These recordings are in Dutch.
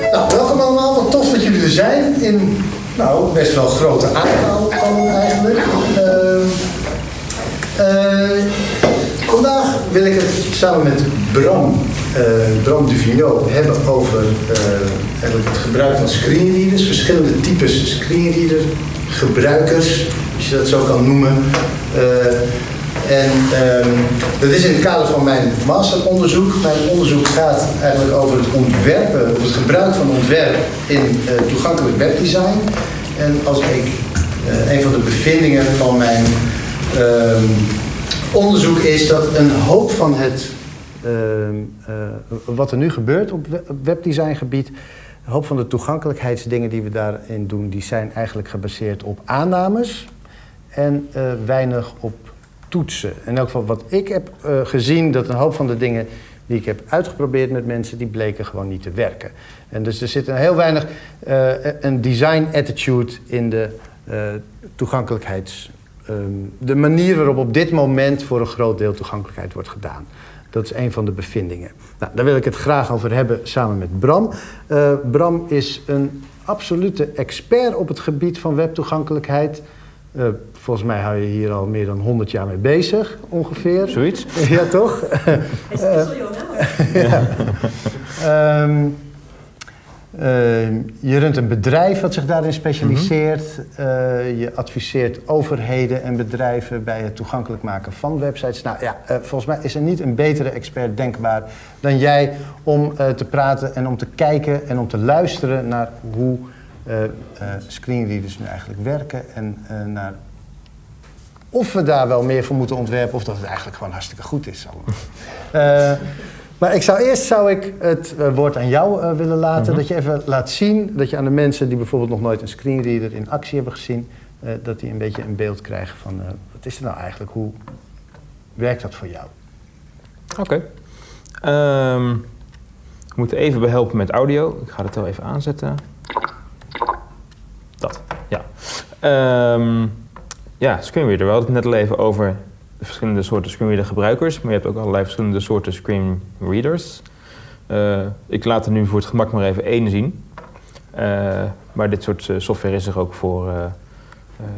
Nou, welkom allemaal. Wat tof dat jullie er zijn. In, nou, best wel grote aantal eigenlijk. Uh, uh, vandaag wil ik het samen met Bram, uh, Bram Duvino, hebben over eigenlijk het gebruik van screenreaders. Verschillende types screenreader gebruikers, als je dat zo kan noemen. En um, dat is in het kader van mijn masteronderzoek. Mijn onderzoek gaat eigenlijk over het ontwerpen, het gebruik van ontwerp in uh, toegankelijk webdesign. En als ik, uh, een van de bevindingen van mijn uh, onderzoek is dat een hoop van het, uh, wat er nu gebeurt op webdesigngebied, een hoop van de toegankelijkheidsdingen die we daarin doen, die zijn eigenlijk gebaseerd op aannames en weinig op toetsen. In elk geval wat ik heb uh, gezien, dat een hoop van de dingen die ik heb uitgeprobeerd met mensen, die bleken gewoon niet te werken. En dus er zit een heel weinig uh, een design attitude in de uh, toegankelijkheids... Um, de manier waarop op dit moment voor een groot deel toegankelijkheid wordt gedaan. Dat is een van de bevindingen. Nou, daar wil ik het graag over hebben samen met Bram. Bram is een absolute expert op het gebied van webtoegankelijkheid... Uh, volgens mij hou je hier al meer dan 100 jaar mee bezig, ongeveer. Zoiets? ja, toch? Hij is uh, ja. um, uh, je runt een bedrijf wat zich daarin specialiseert. Mm -hmm. je adviseert overheden en bedrijven bij het toegankelijk maken van websites. Nou ja, volgens mij is er niet een betere expert denkbaar dan jij om te praten en om te kijken en om te luisteren naar hoe screenreaders nu eigenlijk werken en uh, naar of we daar wel meer voor moeten ontwerpen of dat het eigenlijk gewoon hartstikke goed is. maar ik zou eerst zou ik het woord aan jou willen laten, -hmm. dat je even laat zien, dat je aan de mensen die bijvoorbeeld nog nooit een screenreader in actie hebben gezien, dat die een beetje een beeld krijgen van wat is er nou eigenlijk, hoe werkt dat voor jou? Oké. Okay. Um, we moeten even behelpen met audio. Ik ga het wel even aanzetten. Dat, ja. Um, ja, screenreader. We hadden het net al even over de verschillende soorten screenreader gebruikers, maar je hebt ook allerlei verschillende soorten screenreaders. Uh, ik laat er nu voor het gemak maar even één zien. Uh, maar dit soort software is er ook voor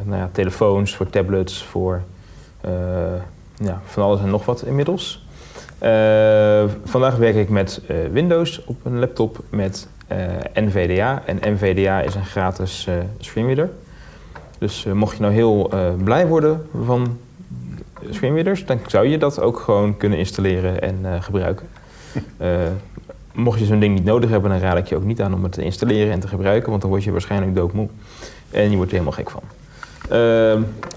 nou ja, telefoons, voor tablets, voor ja, van alles en nog wat inmiddels. vandaag werk ik met Windows op een laptop met NVDA. En NVDA is een gratis screenreader. Dus uh, mocht je nou heel blij worden van screenreaders, dan zou je dat ook gewoon kunnen installeren en gebruiken. mocht je zo'n ding niet nodig hebben, dan raad ik je ook niet aan om het te installeren en te gebruiken, want dan word je waarschijnlijk doodmoe. En je wordt er helemaal gek van.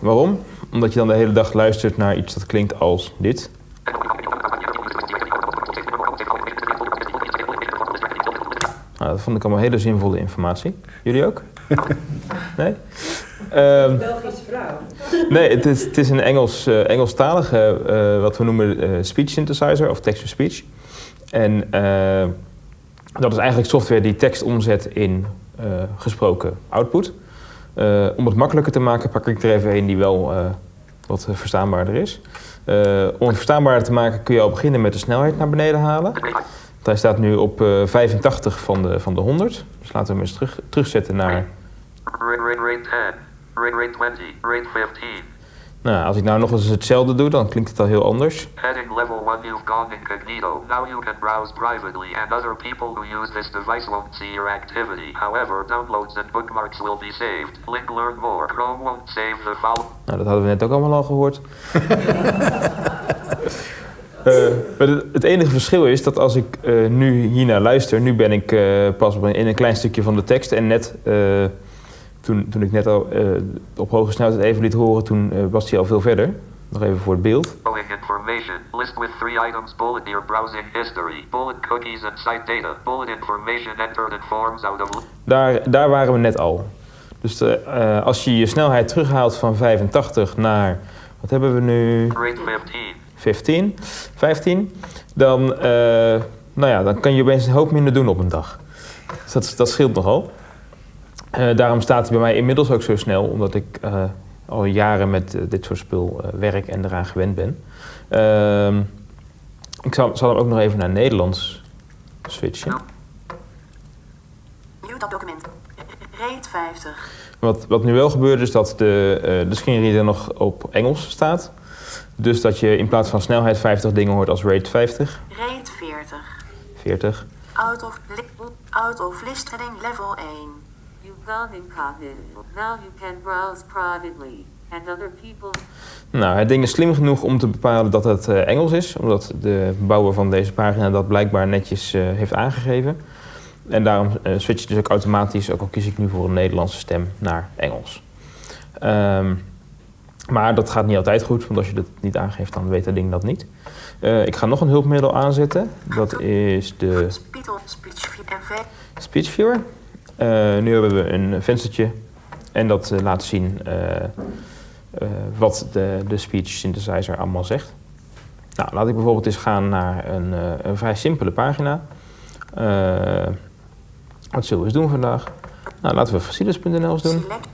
waarom? Omdat je dan de hele dag luistert naar iets dat klinkt als dit. Nou, dat vond ik allemaal hele zinvolle informatie. Jullie ook? Nee? Um, Belgische vrouw. Nee, het is, het is een Engels, uh, Engelstalige, uh, wat we noemen uh, speech synthesizer of text-to-speech. En dat is eigenlijk software die tekst omzet in gesproken output. om het makkelijker te maken pak ik er even een die wel wat verstaanbaarder is. om het verstaanbaarder te maken kun je al beginnen met de snelheid naar beneden halen. Hij staat nu op uh, 85 van de, van de 100. Dus laten we hem eens terug, terugzetten naar... Rate 10, rate 20, rate 15. Nou, als ik nou nog eens hetzelfde doe, dan klinkt het al heel anders. Heading level 1 you've gone incognito. Now you can browse privately and other people who use this device won't see your activity. However, downloads and bookmarks will be saved. Link learn more. Chrome won't save the following... Nou, dat hadden we net ook allemaal al gehoord. Uh, maar het enige verschil is dat als ik uh, nu hiernaar luister, nu ben ik uh, pas in een klein stukje van de tekst en net toen, toen ik net al op hoge snelheid even liet horen, toen was hij al veel verder. Nog even voor het beeld. information. List with three items. Bullet browsing history. Bullet cookies and site data. Bullet information entered in forms out of... Daar, daar waren we net al. Dus de, als je je snelheid terughaalt van 85 naar... Wat hebben we nu? Rate 15. 15, 15, dan, uh, nou ja, dan kan je opeens een hoop minder doen op een dag. Dus dat, dat scheelt nogal. Uh, daarom staat hij bij mij inmiddels ook zo snel, omdat ik uh, al jaren met dit soort spul werk en eraan gewend ben. Ehm, ik zal, zal hem ook nog even naar Nederlands switchen. View dat document. Rate 50. Wat, wat nu wel gebeurt is dat de, eh, de screenreader nog op Engels staat. Dus dat je in plaats van snelheid 50 dingen hoort als rate 50, Rate 40. 40. Out of, out of list level 1. You've gone incognito. Now you can browse privately, and other people Nou, het ding is slim genoeg om te bepalen dat het eh, Engels is, omdat de bouwer van deze pagina dat blijkbaar netjes eh, heeft aangegeven. En daarom eh switch je dus ook automatisch, ook al kies ik nu voor een Nederlandse stem, naar Engels. Ehm, maar dat gaat niet altijd goed, want als je dat niet aangeeft, dan weet het ding dat niet. Ik ga nog een hulpmiddel aanzetten. Dat is de. Speech Viewer. Eh, nu hebben we een venstertje en dat eh, laat zien eh, eh, wat de, de speech synthesizer allemaal zegt. Nou, laat ik bijvoorbeeld eens gaan naar een, eh, een vrij simpele pagina. Eh, wat zullen we eens doen vandaag? Nou, laten we facilis.nl eens doen. Select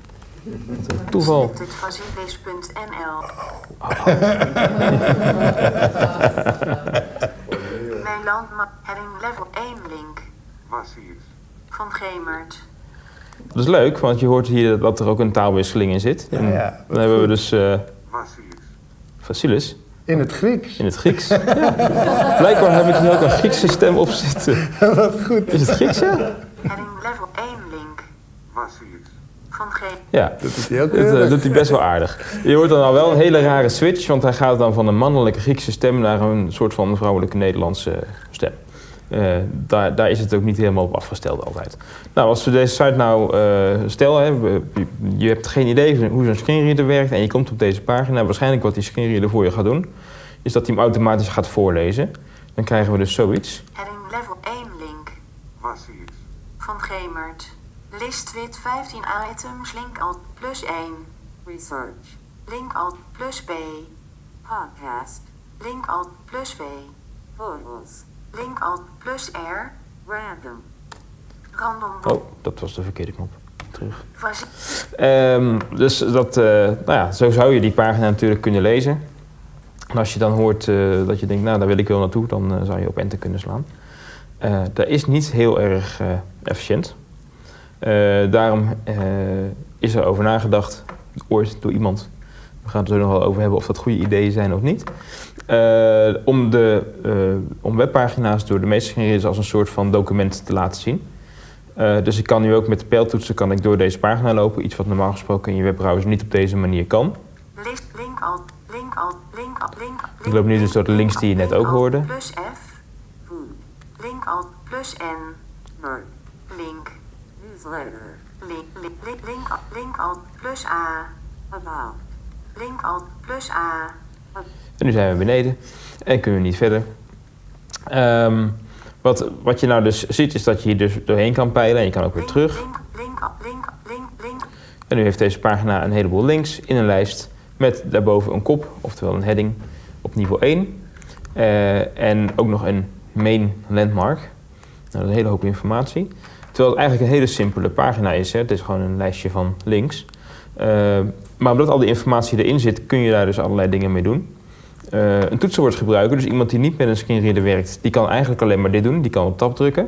Toeval. selectedfacilis.nl. Mijn landmap heading level 1 link. Massief. Van Gemert. Dat is leuk, want je hoort hier dat er ook een taalwisseling in zit. Ja. dan hebben we dus eh facilis In het Grieks. in het Grieks. Ja. Blijkbaar heb ik hier ook een Griekse stem op zitten. Wat goed. Is het Grieks, ja? Heading level 1 link. Massief. Van G. Ja, Dat doet hij ook dat doet hij best wel aardig. Je hoort dan al wel een hele rare switch, want hij gaat dan van een mannelijke Griekse stem naar een soort van vrouwelijke Nederlandse stem. Eh, daar, daar is het ook niet helemaal op afgesteld altijd. Nou, als we deze site nou uh, stel, hè, we- je, hebt geen idee van hoe zo'n screenreader werkt en je komt op deze pagina, waarschijnlijk wat die screenreader voor je gaat doen, is dat hij hem automatisch gaat voorlezen. Dan krijgen we dus zoiets. Heading level 1 link. Massief. Van Gemert. List wit 15 items link alt plus 1. research, Link alt plus B. podcast, Link alt plus V. photos, Link alt plus R. random, Random Oh, dat was de verkeerde knop. Terug. Ehm, dus dat, eh, nou ja, zo zou je die pagina natuurlijk kunnen lezen. En als je dan hoort eh, dat je denkt, nou daar wil ik wel naartoe, dan eh, zou je op enter kunnen slaan. Dat is niet heel erg efficiënt. Daarom is er over nagedacht, ooit door iemand. We gaan het er nog wel over hebben of dat goede ideeën zijn of niet. Eh, om, de, eh, om webpagina's door de meeste screenreaders als een soort van document te laten zien. Eh, dus ik kan nu ook met de pijltoetsen kan ik door deze pagina lopen. Iets wat normaal gesproken in je webbrowser niet op deze manier kan. Link alt link alt link alt link Ik loop nu dus door de links die je net ook hoorde. Plus F. food, Link alt plus N. Link. newsletter, Link link link link alt plus A. about, Link alt plus A. En nu zijn we beneden en kunnen we niet verder. Ehm, wat, wat je nou dus ziet is dat je hier dus doorheen kan peilen en je kan ook weer terug. En nu heeft deze pagina een heleboel links in een lijst met daarboven een kop, oftewel een heading op niveau 1. Eh, en ook nog een main landmark. Nou, dat is een hele hoop informatie. Terwijl het eigenlijk een hele simpele pagina is. Hè. Het is gewoon een lijstje van links. Eh, maar omdat al die informatie erin zit, kun je daar dus allerlei dingen mee doen. Eh, een toetsenbordgebruiker, dus iemand die niet met een screenreader werkt, die kan eigenlijk alleen maar dit doen. Die kan op tab drukken.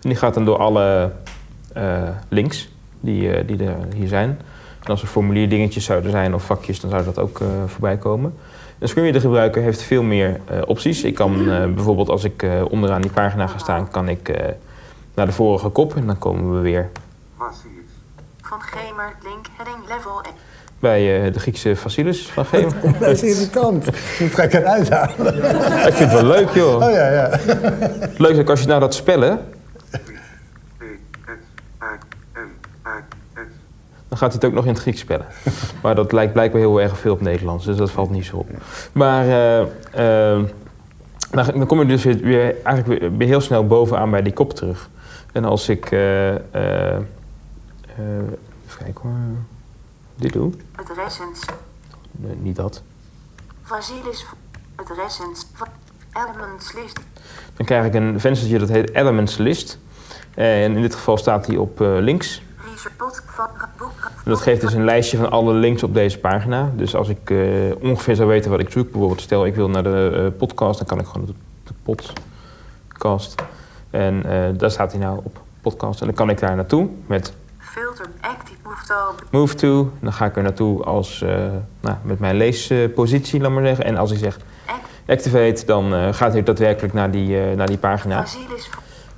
En die gaat dan door alle eh, links die, eh, die er hier zijn. En als er formulierdingetjes zouden zijn of vakjes, dan zou dat ook eh, voorbij komen. Een screenreader gebruiker heeft veel meer opties. Ik kan bijvoorbeeld als ik onderaan die pagina ga staan, kan ik naar de vorige kop en dan komen we weer. Van Gemert link heading level 1. bij eh, de Griekse Facilis van Geem. Dat is irritant. Dat ga ik eruit halen. ik vind het wel leuk joh. Oh ja, ja. Leuk is ook als je nou dat spellen. Dan gaat hij het ook nog in het Grieks spellen. maar dat lijkt blijkbaar heel erg veel op Nederlands, dus dat valt niet zo op. Maar eh, eh, dan, dan kom je dus weer, weer eigenlijk weer heel snel bovenaan bij die kop terug. En als ik, eh, eh, even kijken hoor, dit doe, Het recens. nee, niet dat. Vasilis. Het recens. Elements list. Dan krijg ik een venstertje dat heet Elements List. En in dit geval staat die op links. En dat geeft dus een lijstje van alle links op deze pagina. Dus als ik ongeveer zou weten wat ik zoek, bijvoorbeeld stel ik wil naar de podcast, dan kan ik gewoon de, de podcast. En eh, daar staat hij nou op podcast. En dan kan ik daar naartoe met Filter active move to. move to. Dan ga ik er naartoe als, eh, nou, met mijn leespositie, laat maar zeggen. En als ik zeg Act. activate, dan eh, gaat hij daadwerkelijk naar die, naar die pagina.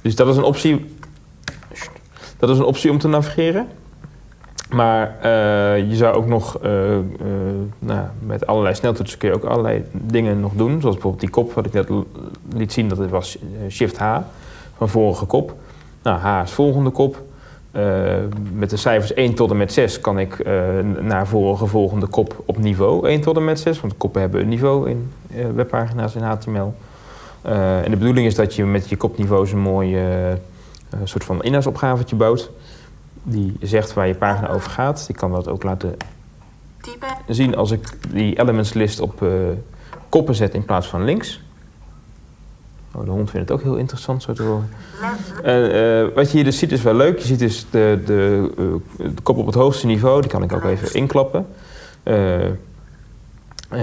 Dus dat is een optie. Dat is een optie om te navigeren. Maar je zou ook nog nou, met allerlei sneltoetsen kun je ook allerlei dingen nog doen. Zoals bijvoorbeeld die kop wat ik net liet zien, dat het was eh, Shift H van vorige kop. Nou, H is volgende kop. Eh, met de cijfers 1 tot en met 6 kan ik eh, naar vorige volgende kop op niveau 1 tot en met 6. Want koppen hebben een niveau in eh, webpagina's in HTML. En de bedoeling is dat je met je kopniveaus een mooi soort van inhoudsopgavetje bouwt. Die zegt waar je pagina over gaat. Ik kan dat ook laten zien als ik die elements list op koppen zet in plaats van links. Oh, de hond vindt het ook heel interessant zo te horen. En, eh, wat je hier dus ziet is wel leuk. Je ziet dus de, de, eh, de kop op het hoogste niveau. Die kan ik ook even inklappen. Eh,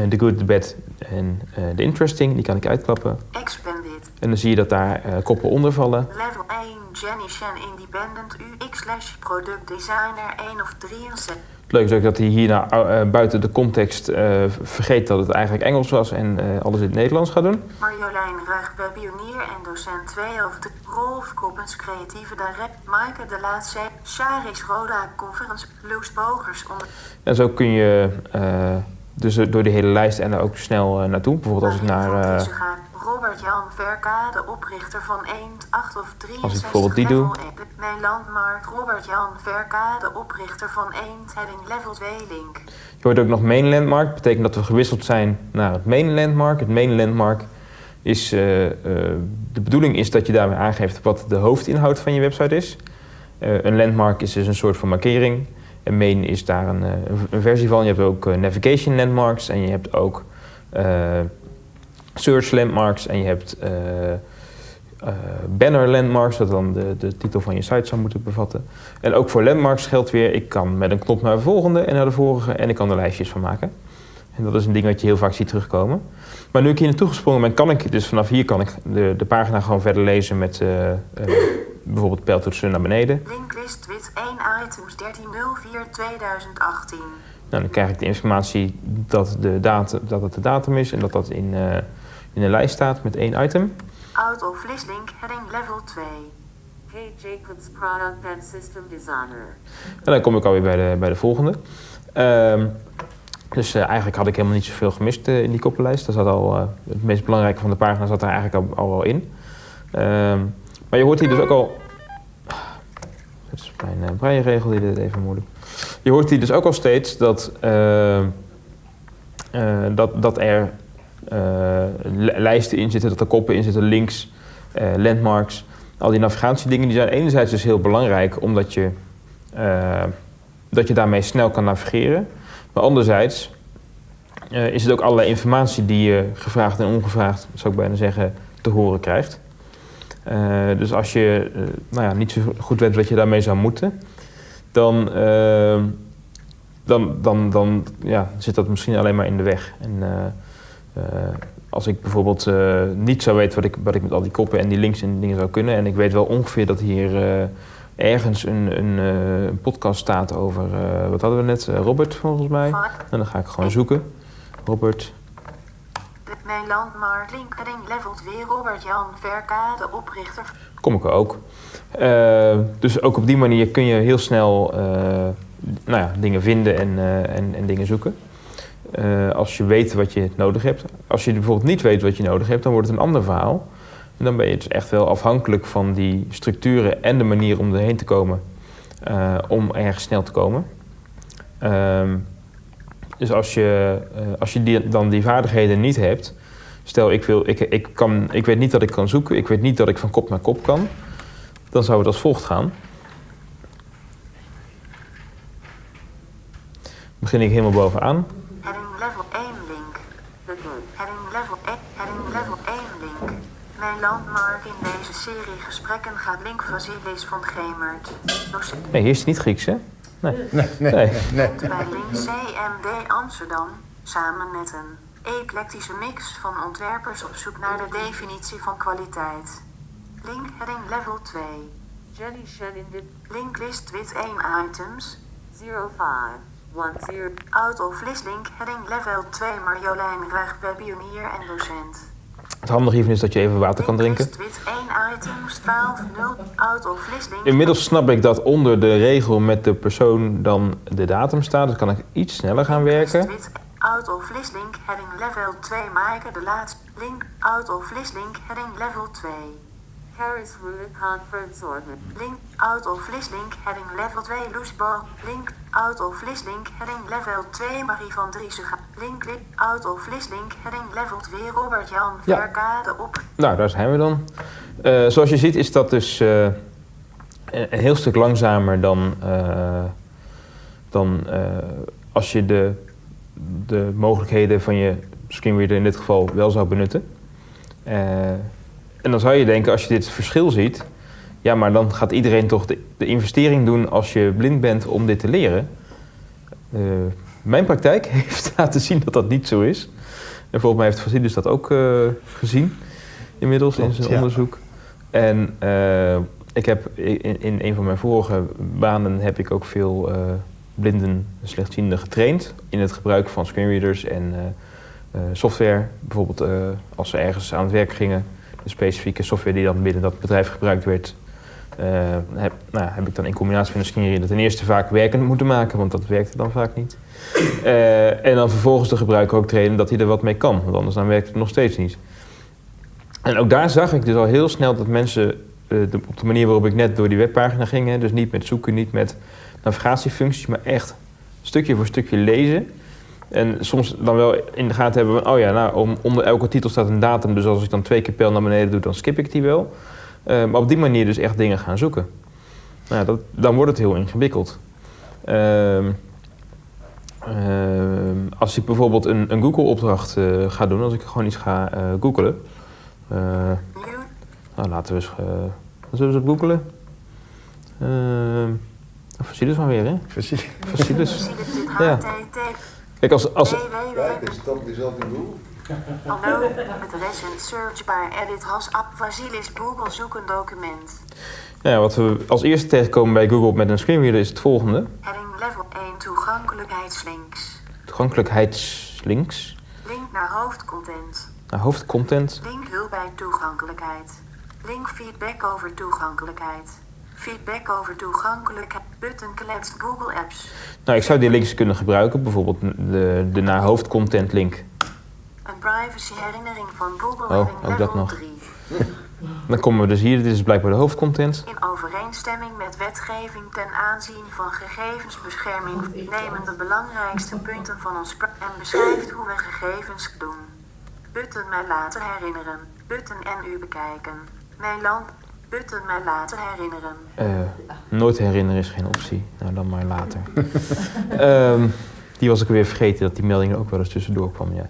De good, de bad en de interesting. Die kan ik uitklappen. Expanded. En dan zie je dat daar eh, koppen onder vallen. Level 1 Jenny Shen Independent UX slash product designer 1 of 63. Het leuke is ook dat hij hierna eh, buiten de context eh, vergeet dat het eigenlijk Engels was en eh, alles in het Nederlands gaat doen. Marjolein Ruig, pionier en docent 2 of de Rolf Koppens, creatieve direct. Maaike de Laatste, Charis Roda, conference, Loes Bogers, onder. En zo kun je dus door de hele lijst en er ook snel naartoe. Bijvoorbeeld als ik naar... Robert Jan Verka, de oprichter van 1, 8 of 63. bijvoorbeeld die doe. level 1. Mijn landmarkt, Robert Jan Verka, de oprichter van 1, heading level 2 link. Je hoort ook nog main landmark. Dat betekent dat we gewisseld zijn naar het main landmark. Het main landmark is... eh, eh, de bedoeling is dat je daarmee aangeeft wat de hoofdinhoud van je website is. Eh, een landmark is dus een soort van markering. En main is daar een, een- versie van. Je hebt ook navigation landmarks en je hebt ook search landmarks en je hebt eh, eh, banner landmarks, dat dan de, de titel van je site zou moeten bevatten. En ook voor landmarks geldt weer, ik kan met een knop naar de volgende en naar de vorige en ik kan er lijstjes van maken. En dat is een ding wat je heel vaak ziet terugkomen. Maar nu ik hier naartoe gesprongen ben, kan ik dus vanaf hier kan ik de, de pagina gewoon verder lezen met eh, bijvoorbeeld pijltoetsen naar beneden. Linklist wit 1 items 1304 2018. Nou, dan krijg ik de informatie dat, de datum, dat het de datum is en dat dat in, in een lijst staat met één item. Out of list link heading level 2. Hey Jacobs Product and System Designer. En dan kom ik alweer bij de, bij de volgende. Ehm, dus eh, eigenlijk had ik helemaal niet zoveel gemist eh, in die koppenlijst. Zat al, eh, het meest belangrijke van de pagina zat er eigenlijk al, al wel in. Ehm, maar je hoort hier dus ook al... Dit is mijn breienregel die dit even doen. Je hoort hier dus ook al steeds dat, eh, eh, dat, dat er lijsten in zitten, dat er koppen in zitten, links, eh, landmarks. Al die navigatiedingen die zijn enerzijds dus heel belangrijk omdat je, eh, dat je daarmee snel kan navigeren. Maar anderzijds eh, is het ook allerlei informatie die je gevraagd en ongevraagd, zou ik bijna zeggen, te horen krijgt. Eh, dus als je eh, nou ja, niet zo goed weet wat je daarmee zou moeten, dan, eh, dan, dan, dan ja, zit dat misschien alleen maar in de weg. En, eh, eh, als ik bijvoorbeeld eh, niet zou weten wat ik, wat ik met al die koppen en die links en dingen zou kunnen, en ik weet wel ongeveer dat hier eh, ergens een, een, eh, een podcast staat over, eh, wat hadden we net, Eh, Robert volgens mij. En dan ga ik gewoon zoeken. Robert, Mijn landmarkt link heading level 2 Robert Jan Verka, de oprichter. kom ik er ook. Eh, dus ook op die manier kun je heel snel eh, nou ja, dingen vinden en, eh, en, en dingen zoeken. Eh, als je weet wat je nodig hebt. Als je bijvoorbeeld niet weet wat je nodig hebt, dan wordt het een ander verhaal. En dan ben je dus echt wel afhankelijk van die structuren en de manier om erheen te komen. eh, om ergens snel te komen. Ehm, dus als je, eh, als je dan die vaardigheden niet hebt. Stel, ik, wil, ik, ik, kan, ik weet niet dat ik kan zoeken. Ik weet niet dat ik van kop naar kop kan. Dan zou het als volgt gaan. Begin ik helemaal bovenaan. Heading level 1 link. The good. Heading level 1, heading level 1 link. Mijn landmark in deze serie gesprekken gaat link Vasilis van Gemert. Docent Nee, hier is het niet Grieks, hè? Nee. Nee, nee, Nee. nee. bij link CMD Amsterdam. Samen met een eclectische mix van ontwerpers op zoek naar de definitie van kwaliteit. Link heading level 2. Jenny Shenindit Link list with 1 items. 0510. Out of list link heading level 2 Marjolein Ruig webpionier en docent. Het handige hiervan is dat je even water kan drinken. list with 1 items 120 out of list link. Inmiddels snap ik dat onder de regel met de persoon dan de datum staat. Dus kan ik iets sneller gaan werken. Out of list link heading level 2 Maaike de laatste link out of list link heading level 2. Harris Route Conference Organ. Link out of list link heading level 2 Loesbo. Link out of list link heading level 2 Marie van Driesega. Link link out of list link heading level 2 Robert Jan Ja. Verkade op. Nou, daar zijn we dan. Eh, zoals je ziet is dat dus eh, een heel stuk langzamer dan, eh, dan als je de, de mogelijkheden van je screenreader in dit geval wel zou benutten. En dan zou je denken, als je dit verschil ziet, ja, maar dan gaat iedereen toch de, de investering doen als je blind bent om dit te leren. Eh, mijn praktijk heeft laten zien dat dat niet zo is. En volgens mij heeft Fasidus dat ook eh, gezien inmiddels in zijn ja. onderzoek. En eh, ik heb in, in een van mijn vorige banen heb ik ook veel blinden en slechtzienden getraind in het gebruik van screenreaders en software. Bijvoorbeeld als ze ergens aan het werk gingen, de specifieke software die dan binnen dat bedrijf gebruikt werd, eh, heb, nou, heb ik dan in combinatie met een screenreader ten eerste vaak werkend moeten maken, want dat werkte dan vaak niet. Eh, en dan vervolgens de gebruiker ook trainen dat hij er wat mee kan, want anders dan werkt het nog steeds niet. En ook daar zag ik dus al heel snel dat mensen eh, de- op de manier waarop ik net door die webpagina ging, dus niet met zoeken, niet met navigatiefuncties, maar echt stukje voor stukje lezen. En soms dan wel in de gaten hebben van, oh ja, nou, om, onder elke titel staat een datum, dus als ik dan twee keer pijl naar beneden doe, dan skip ik die wel. Eh, maar op die manier dus echt dingen gaan zoeken. Nou, dat, dan wordt het heel ingewikkeld. Ehm, ehm, als ik bijvoorbeeld een, een Google-opdracht eh, ga doen, als ik gewoon iets ga eh googlen. eh, nou, laten we eens. eh, wat zullen we eens op googelen? Ehm Fossilis maar weer, hè? Ik dit Ja. Kijk, als, als. Kijk, is dat jezelf in doel? Hallo, het recent search bar edit has app Vasilis Google zoek een document. ja, wat we als eerste tegenkomen bij Google met een screenreader is het volgende: Heading level 1 toegankelijkheidslinks. toegankelijkheidslinks Link naar hoofdcontent. naar hoofdcontent. Link hulp bij toegankelijkheid. Link feedback over toegankelijkheid. Feedback over toegankelijkheid. Button kletst Google Apps. Nou, ik zou die links kunnen gebruiken, bijvoorbeeld de, de naar hoofdcontent link. Een privacy herinnering van Google Oh, ook dat nog. 3. Dan komen we dus hier, dit is blijkbaar de hoofdcontent. In overeenstemming met wetgeving ten aanzien van gegevensbescherming nemen de belangrijkste punten van ons en beschrijft hoe we gegevens doen. Button mij later herinneren. Button en u bekijken. Mijn land. Mij later herinneren. Eh, nooit herinneren is geen optie. Nou, dan maar later. Ehm, die was ik weer vergeten dat die melding ook wel eens tussendoor kwam. Ja.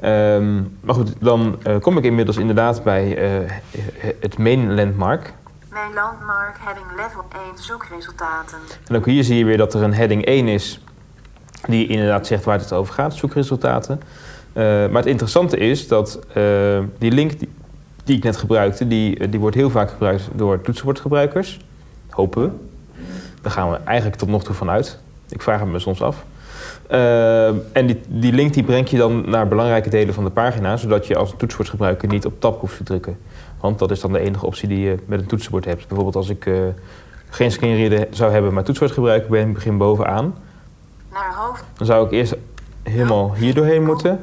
Ehm, maar goed, dan eh, kom ik inmiddels inderdaad bij eh, het main landmark. Mijn landmark heading level 1 zoekresultaten. En ook hier zie je weer dat er een heading 1 is, die inderdaad zegt waar het over gaat, zoekresultaten. Maar het interessante is dat die link die, die ik net gebruikte, die, eh, die wordt heel vaak gebruikt door toetsenbordgebruikers. Hopen we. Daar gaan we eigenlijk tot nog toe van uit. Ik vraag het me soms af. Eh, en die, die link die brengt je dan naar belangrijke delen van de pagina, zodat je als toetsenbordgebruiker niet op tab hoeft te drukken. Want dat is dan de enige optie die je met een toetsenbord hebt. Bijvoorbeeld als ik eh, geen screenreader zou hebben, maar toetsenbordgebruiker ben, ik begin bovenaan. Naar hoofd. Dan zou ik eerst helemaal hier doorheen moeten.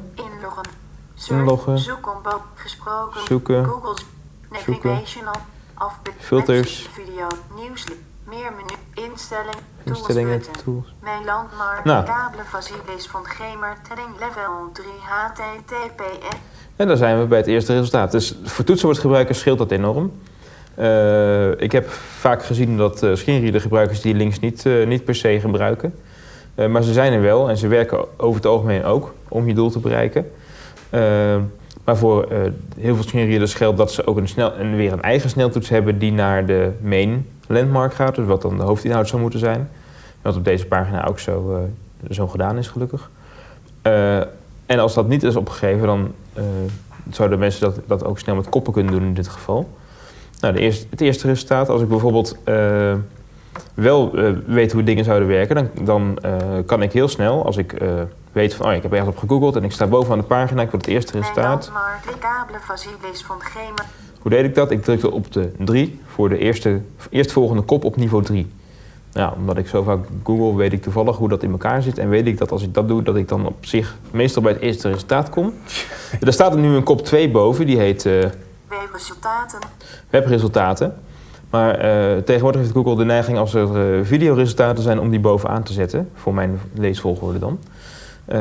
Inloggen. Zoekcombo. Gesproken. Zoeken. Google. Zoeken. Navigational. Afbe- Filters. Video. Nieuws. Meer menu. Instelling. Tools Instellingen, tools. Mijn landmark. Nou. Kabelen Vasilis van Gemer. Tedding level 3 HTTPS. En daar zijn we bij het eerste resultaat. Dus voor toetsenbordgebruikers scheelt dat enorm. Eh, ik heb vaak gezien dat uh, screenreadergebruikers die links niet, eh, niet per se gebruiken. Maar ze zijn er wel en ze werken over het algemeen ook om je doel te bereiken. Eh, maar voor eh, heel veel screenreaders geldt dat ze ook een snel, en weer een eigen sneltoets hebben die naar de main landmark gaat. Dus wat dan de hoofdinhoud zou moeten zijn. Wat op deze pagina ook zo, eh, zo gedaan is gelukkig. Eh, en als dat niet is opgegeven, dan zouden mensen dat, dat ook snel met koppen kunnen doen in dit geval. Nou, de het eerste resultaat, als ik bijvoorbeeld wel eh, weet hoe dingen zouden werken, dan, dan eh, kan ik heel snel, als ik eh, weet van, oh, ik heb ergens op gegoogeld en ik sta bovenaan de pagina, ik wil het eerste resultaat. Hoe deed ik dat? Ik drukte op de 3 voor de eerste, eerstvolgende kop op niveau 3. Ja, omdat ik zo vaak google, weet ik toevallig hoe dat in elkaar zit. En weet ik dat als ik dat doe, dat ik dan op zich meestal bij het eerste resultaat kom. er staat er nu een kop 2 boven, die heet eh, Webresultaten. webresultaten. Maar eh, tegenwoordig heeft Google de neiging als er eh, videoresultaten zijn om die bovenaan te zetten. Voor mijn leesvolgorde dan. Eh,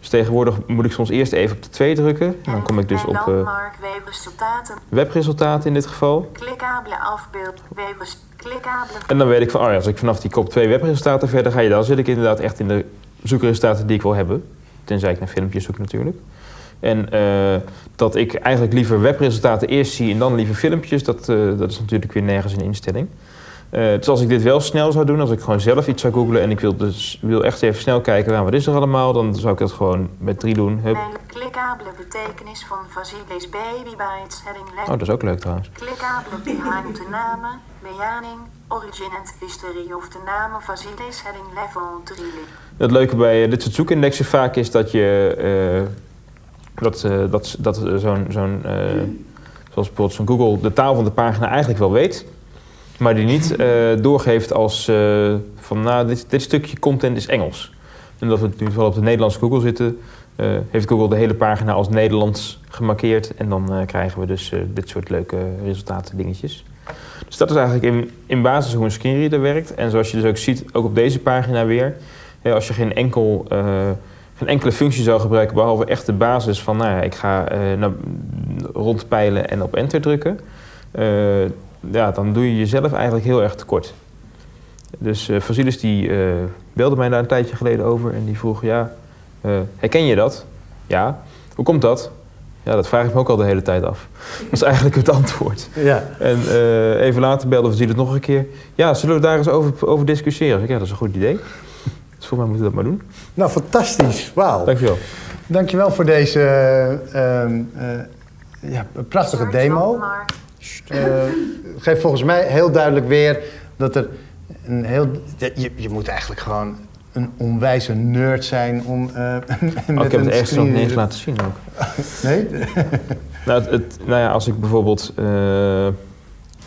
dus tegenwoordig moet ik soms eerst even op de 2 drukken. En dan kom ik dus op webresultaten. webresultaten in dit geval. Klikkabele afbeeld. Webres. Klikkabele. En dan weet ik van, oh ja, als ik vanaf die kop 2 webresultaten verder ga, dan zit ik inderdaad echt in de zoekresultaten die ik wil hebben. Tenzij ik naar filmpjes zoek natuurlijk. En eh, dat ik eigenlijk liever webresultaten eerst zie en dan liever filmpjes, dat, eh, dat is natuurlijk weer nergens een instelling. Eh, dus als ik dit wel snel zou doen, als ik gewoon zelf iets zou googlen en ik wil, dus, wil echt even snel kijken, nou, wat is er allemaal, dan zou ik dat gewoon met drie doen. Hup. Nee, klikkabele betekenis van Vasilis Baby Bites. Heading Oh, dat is ook leuk trouwens. Klikkabele behind de namen. Bejaning. Origin and history of de namen Vasilis heading level 3. Het leuke bij dit soort zoekindexen vaak is dat je dat, eh, dat, dat eh, zo'n, zo'n eh, zoals bijvoorbeeld zo'n Google de taal van de pagina eigenlijk wel weet, maar die niet doorgeeft als van nou dit, dit stukje content is Engels. En dat we nu wel op de Nederlandse Google zitten, heeft Google de hele pagina als Nederlands gemarkeerd en dan krijgen we dus dit soort leuke resultaten dingetjes. Dus dat is eigenlijk in, in basis hoe een screenreader werkt. En zoals je dus ook ziet, ook op deze pagina weer, als je geen, enkel, geen enkele functie zou gebruiken, behalve echt de basis van, nou ja, ik ga naar, rondpeilen en op enter drukken, eh, ja, dan doe je jezelf eigenlijk heel erg tekort. Dus eh Vasilis die belde mij daar een tijdje geleden over en die vroeg, ja, herken je dat? Ja. Hoe komt dat? Ja, dat vraag ik me ook al de hele tijd af. Dat is eigenlijk het antwoord. Ja. En even later belde Vasilis nog een keer. Ja, zullen we daar eens over, over discussiëren? Ik ja, dat is een goed idee. Dus volgens mij moeten we dat maar doen. Nou, fantastisch. Wauw. Dankjewel. Dankjewel voor deze ehm, eh, ja, prachtige demo. Eh, geeft volgens mij heel duidelijk weer dat er een heel. Je, je moet eigenlijk gewoon een onwijze nerd zijn om. eh met Oh, ik heb een het ergens nog niet eens laten zien ook. Nee? Nou, het, het- nou ja, als ik bijvoorbeeld... eh, even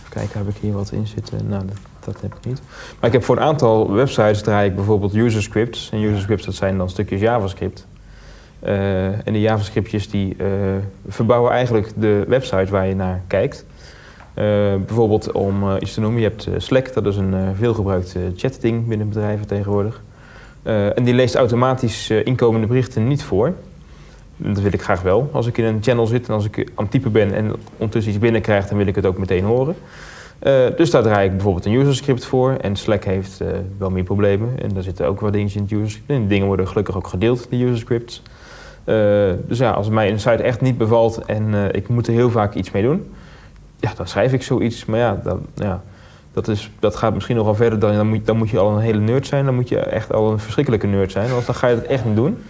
kijken, heb ik hier wat in zitten? Nou, dat, heb ik niet. Maar ik heb voor een aantal websites draai ik bijvoorbeeld user scripts. En user scripts, dat zijn dan stukjes JavaScript. Eh, en die JavaScriptjes die eh, verbouwen eigenlijk de website waar je naar kijkt. Eh, bijvoorbeeld om iets te noemen, je hebt Slack, dat is een veelgebruikt chatding binnen bedrijven tegenwoordig. En die leest automatisch inkomende berichten niet voor. Dat wil ik graag wel. Als ik in een channel zit en als ik aan het typen ben en ondertussen iets binnenkrijg, dan wil ik het ook meteen horen. Eh, dus daar draai ik bijvoorbeeld een user script voor. En Slack heeft eh, wel meer problemen. En daar zitten ook wat dingetjes in het user script. En dingen worden gelukkig ook gedeeld, die user scripts. Eh, dus ja, als mij een site echt niet bevalt en ik moet er heel vaak iets mee doen, ja, dan schrijf ik zoiets. Maar ja, dan, ja dat, is, dat gaat misschien nog wel verder dan, dan, moet, dan moet je al een hele nerd zijn. Dan moet je echt al een verschrikkelijke nerd zijn, want dan ga je dat echt niet doen.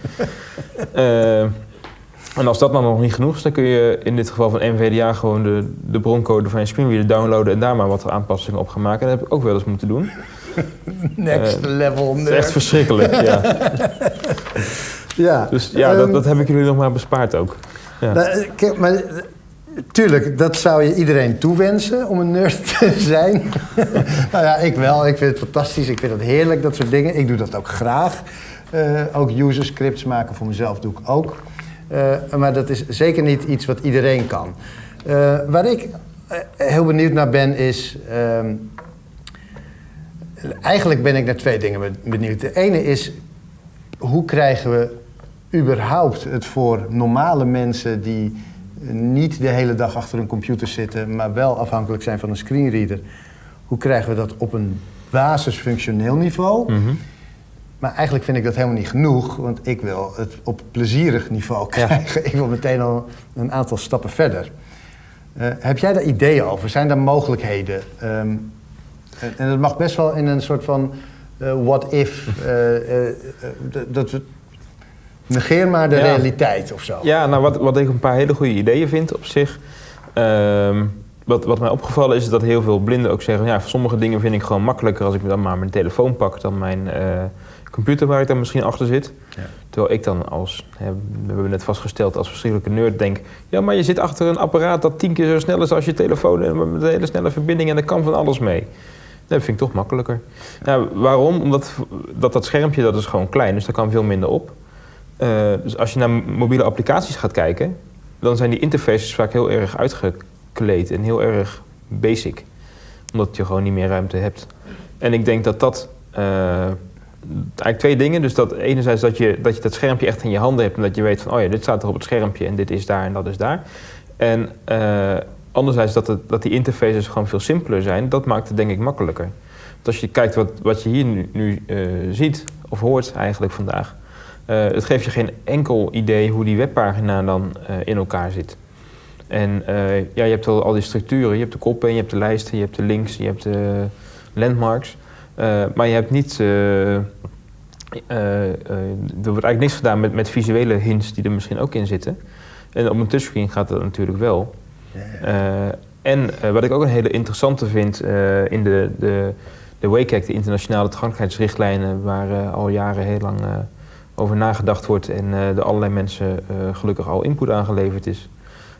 Eh, en als dat dan nog niet genoeg is, dan kun je in dit geval van NVDA gewoon de, de broncode van je screenreader downloaden en daar maar wat aanpassingen op gaan maken. En dat heb ik ook wel eens moeten doen. Next level Het is echt nerd. verschrikkelijk, ja. Ja. Dus ja, dat, Ehm, dat heb ik jullie nog maar bespaard ook. Ja. Nou, eh, kijk, maar, eh, tuurlijk, dat zou je iedereen toewensen om een nerd te zijn. nou ja, ik wel. Ik vind het fantastisch. Ik vind het heerlijk, dat soort dingen. Ik doe dat ook graag. Eh, ook user scripts maken voor mezelf doe ik ook. Eh, maar dat is zeker niet iets wat iedereen kan. Eh, waar ik eh, heel benieuwd naar ben is... ehm, eigenlijk ben ik naar twee dingen be- benieuwd. De ene is, hoe krijgen we überhaupt het voor normale mensen die niet de hele dag achter een computer zitten, maar wel afhankelijk zijn van een screenreader. Hoe krijgen we dat op een basisfunctioneel niveau? Mhm. Maar eigenlijk vind ik dat helemaal niet genoeg, want ik wil het op plezierig niveau krijgen. Ik wil meteen al een aantal stappen verder. Eh, heb jij daar ideeën over? Zijn er mogelijkheden? Ehm, en- en dat mag best wel in een soort van eh, what if. eh, eh, eh, dat we, negeer maar de Ja. realiteit of zo. Ja, nou wat, wat ik een paar hele goede ideeën vind op zich. Ehm, wat, wat mij opgevallen is dat heel veel blinden ook zeggen... ja, sommige dingen vind ik gewoon makkelijker als ik dan maar mijn telefoon pak... dan mijn eh, computer waar ik dan misschien achter zit. Ja. Terwijl ik dan als, hè, we hebben net vastgesteld, als verschrikkelijke nerd denk... ja, maar je zit achter een apparaat dat tien keer zo snel is als je telefoon... en met een hele snelle verbinding en daar kan van alles mee. Dat vind ik toch makkelijker. Nou, waarom? Omdat dat, dat schermpje dat is gewoon klein, dus daar kan veel minder op. Eh, dus als je naar mobiele applicaties gaat kijken... dan zijn die interfaces vaak heel erg uitgekleed en heel erg basic. Omdat je gewoon niet meer ruimte hebt. En ik denk dat dat... eh, eigenlijk twee dingen. Dus dat enerzijds dat je, dat je dat schermpje echt in je handen hebt... en dat je weet van, oh ja, dit staat er op het schermpje... en dit is daar en dat is daar. En eh, anderzijds dat, het, dat die interfaces gewoon veel simpeler zijn... dat maakt het denk ik makkelijker. Want als je kijkt wat, wat je hier nu, nu eh, ziet, of hoort eigenlijk vandaag... eh, het geeft je geen enkel idee hoe die webpagina dan in elkaar zit. En ja, je hebt al, al die structuren. Je hebt de koppen, je hebt de lijsten, je hebt de links, je hebt de landmarks. Eh, maar je hebt niet... eh, eh, er wordt eigenlijk niks gedaan met, met visuele hints die er misschien ook in zitten. En op een touchscreen gaat dat natuurlijk wel. En wat ik ook een hele interessante vind in de, de, de WCAG, de internationale toegankelijkheidsrichtlijnen, waar al jaren heel lang over nagedacht wordt en eh door allerlei mensen gelukkig al input aangeleverd is.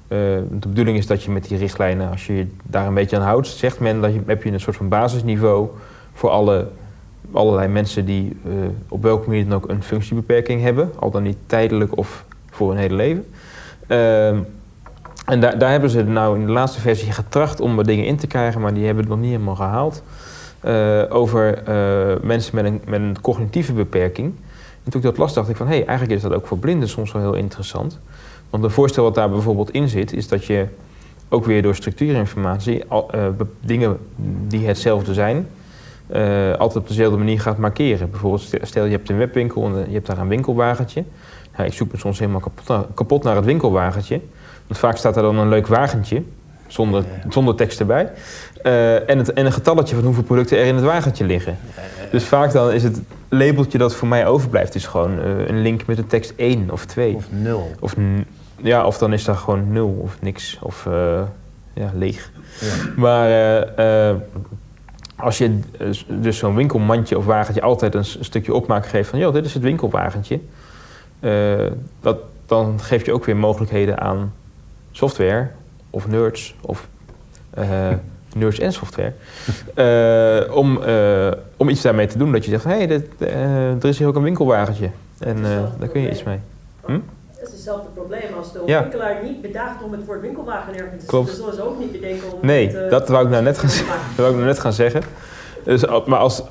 De bedoeling is dat je met die richtlijnen, als je je daar een beetje aan houdt, zegt men dat je, heb je een soort van basisniveau voor alle, allerlei mensen die eh, op welke manier dan ook een functiebeperking hebben, al dan niet tijdelijk of voor hun hele leven. Ehm, en daar, daar hebben ze nou in de laatste versie getracht om wat dingen in te krijgen, maar die hebben het nog niet helemaal gehaald. Eh, over eh, mensen met een, met een cognitieve beperking. En toen ik dat las, dacht ik van hé, hey, eigenlijk is dat ook voor blinden soms wel heel interessant. Want een voorstel wat daar bijvoorbeeld in zit, is dat je ook weer door structuurinformatie dingen die hetzelfde zijn, eh, altijd op dezelfde manier gaat markeren. Bijvoorbeeld, stel- je hebt een webwinkel en eh, je hebt daar een winkelwagentje. Nou, ik zoek me soms helemaal kapot naar, kapot naar het winkelwagentje. Want vaak staat er dan een leuk wagentje, zonder, zonder tekst erbij. Eh, en, het, en een getalletje van hoeveel producten er in het wagentje liggen. Dus vaak dan is het labeltje dat voor mij overblijft, is gewoon een link met de tekst 1 of 2. Of nul. Of, n- ja, of dan is daar gewoon nul of niks. Of ja, leeg. Maar als je eh, dus zo'n winkelmandje of wagentje altijd een, stukje opmaak geeft van... joh, dit is het winkelwagentje. eh, dat, dan geef je ook weer mogelijkheden aan software of nerds of eh, nerds en software. om, om iets daarmee te doen. Dat je zegt, hé, hey, dit, er is hier ook een winkelwagentje. En daar kun je iets mee. Hm? Hetzelfde probleem als de Ja. winkelaar niet bedaagt om het woord winkelwagen ergens te Klopt. zetten. zullen ze ook niet bedenken om Nee, het, eh, dat wou ik nou net gaan, dat wou ik nou net gaan zeggen. Dus, al- maar als,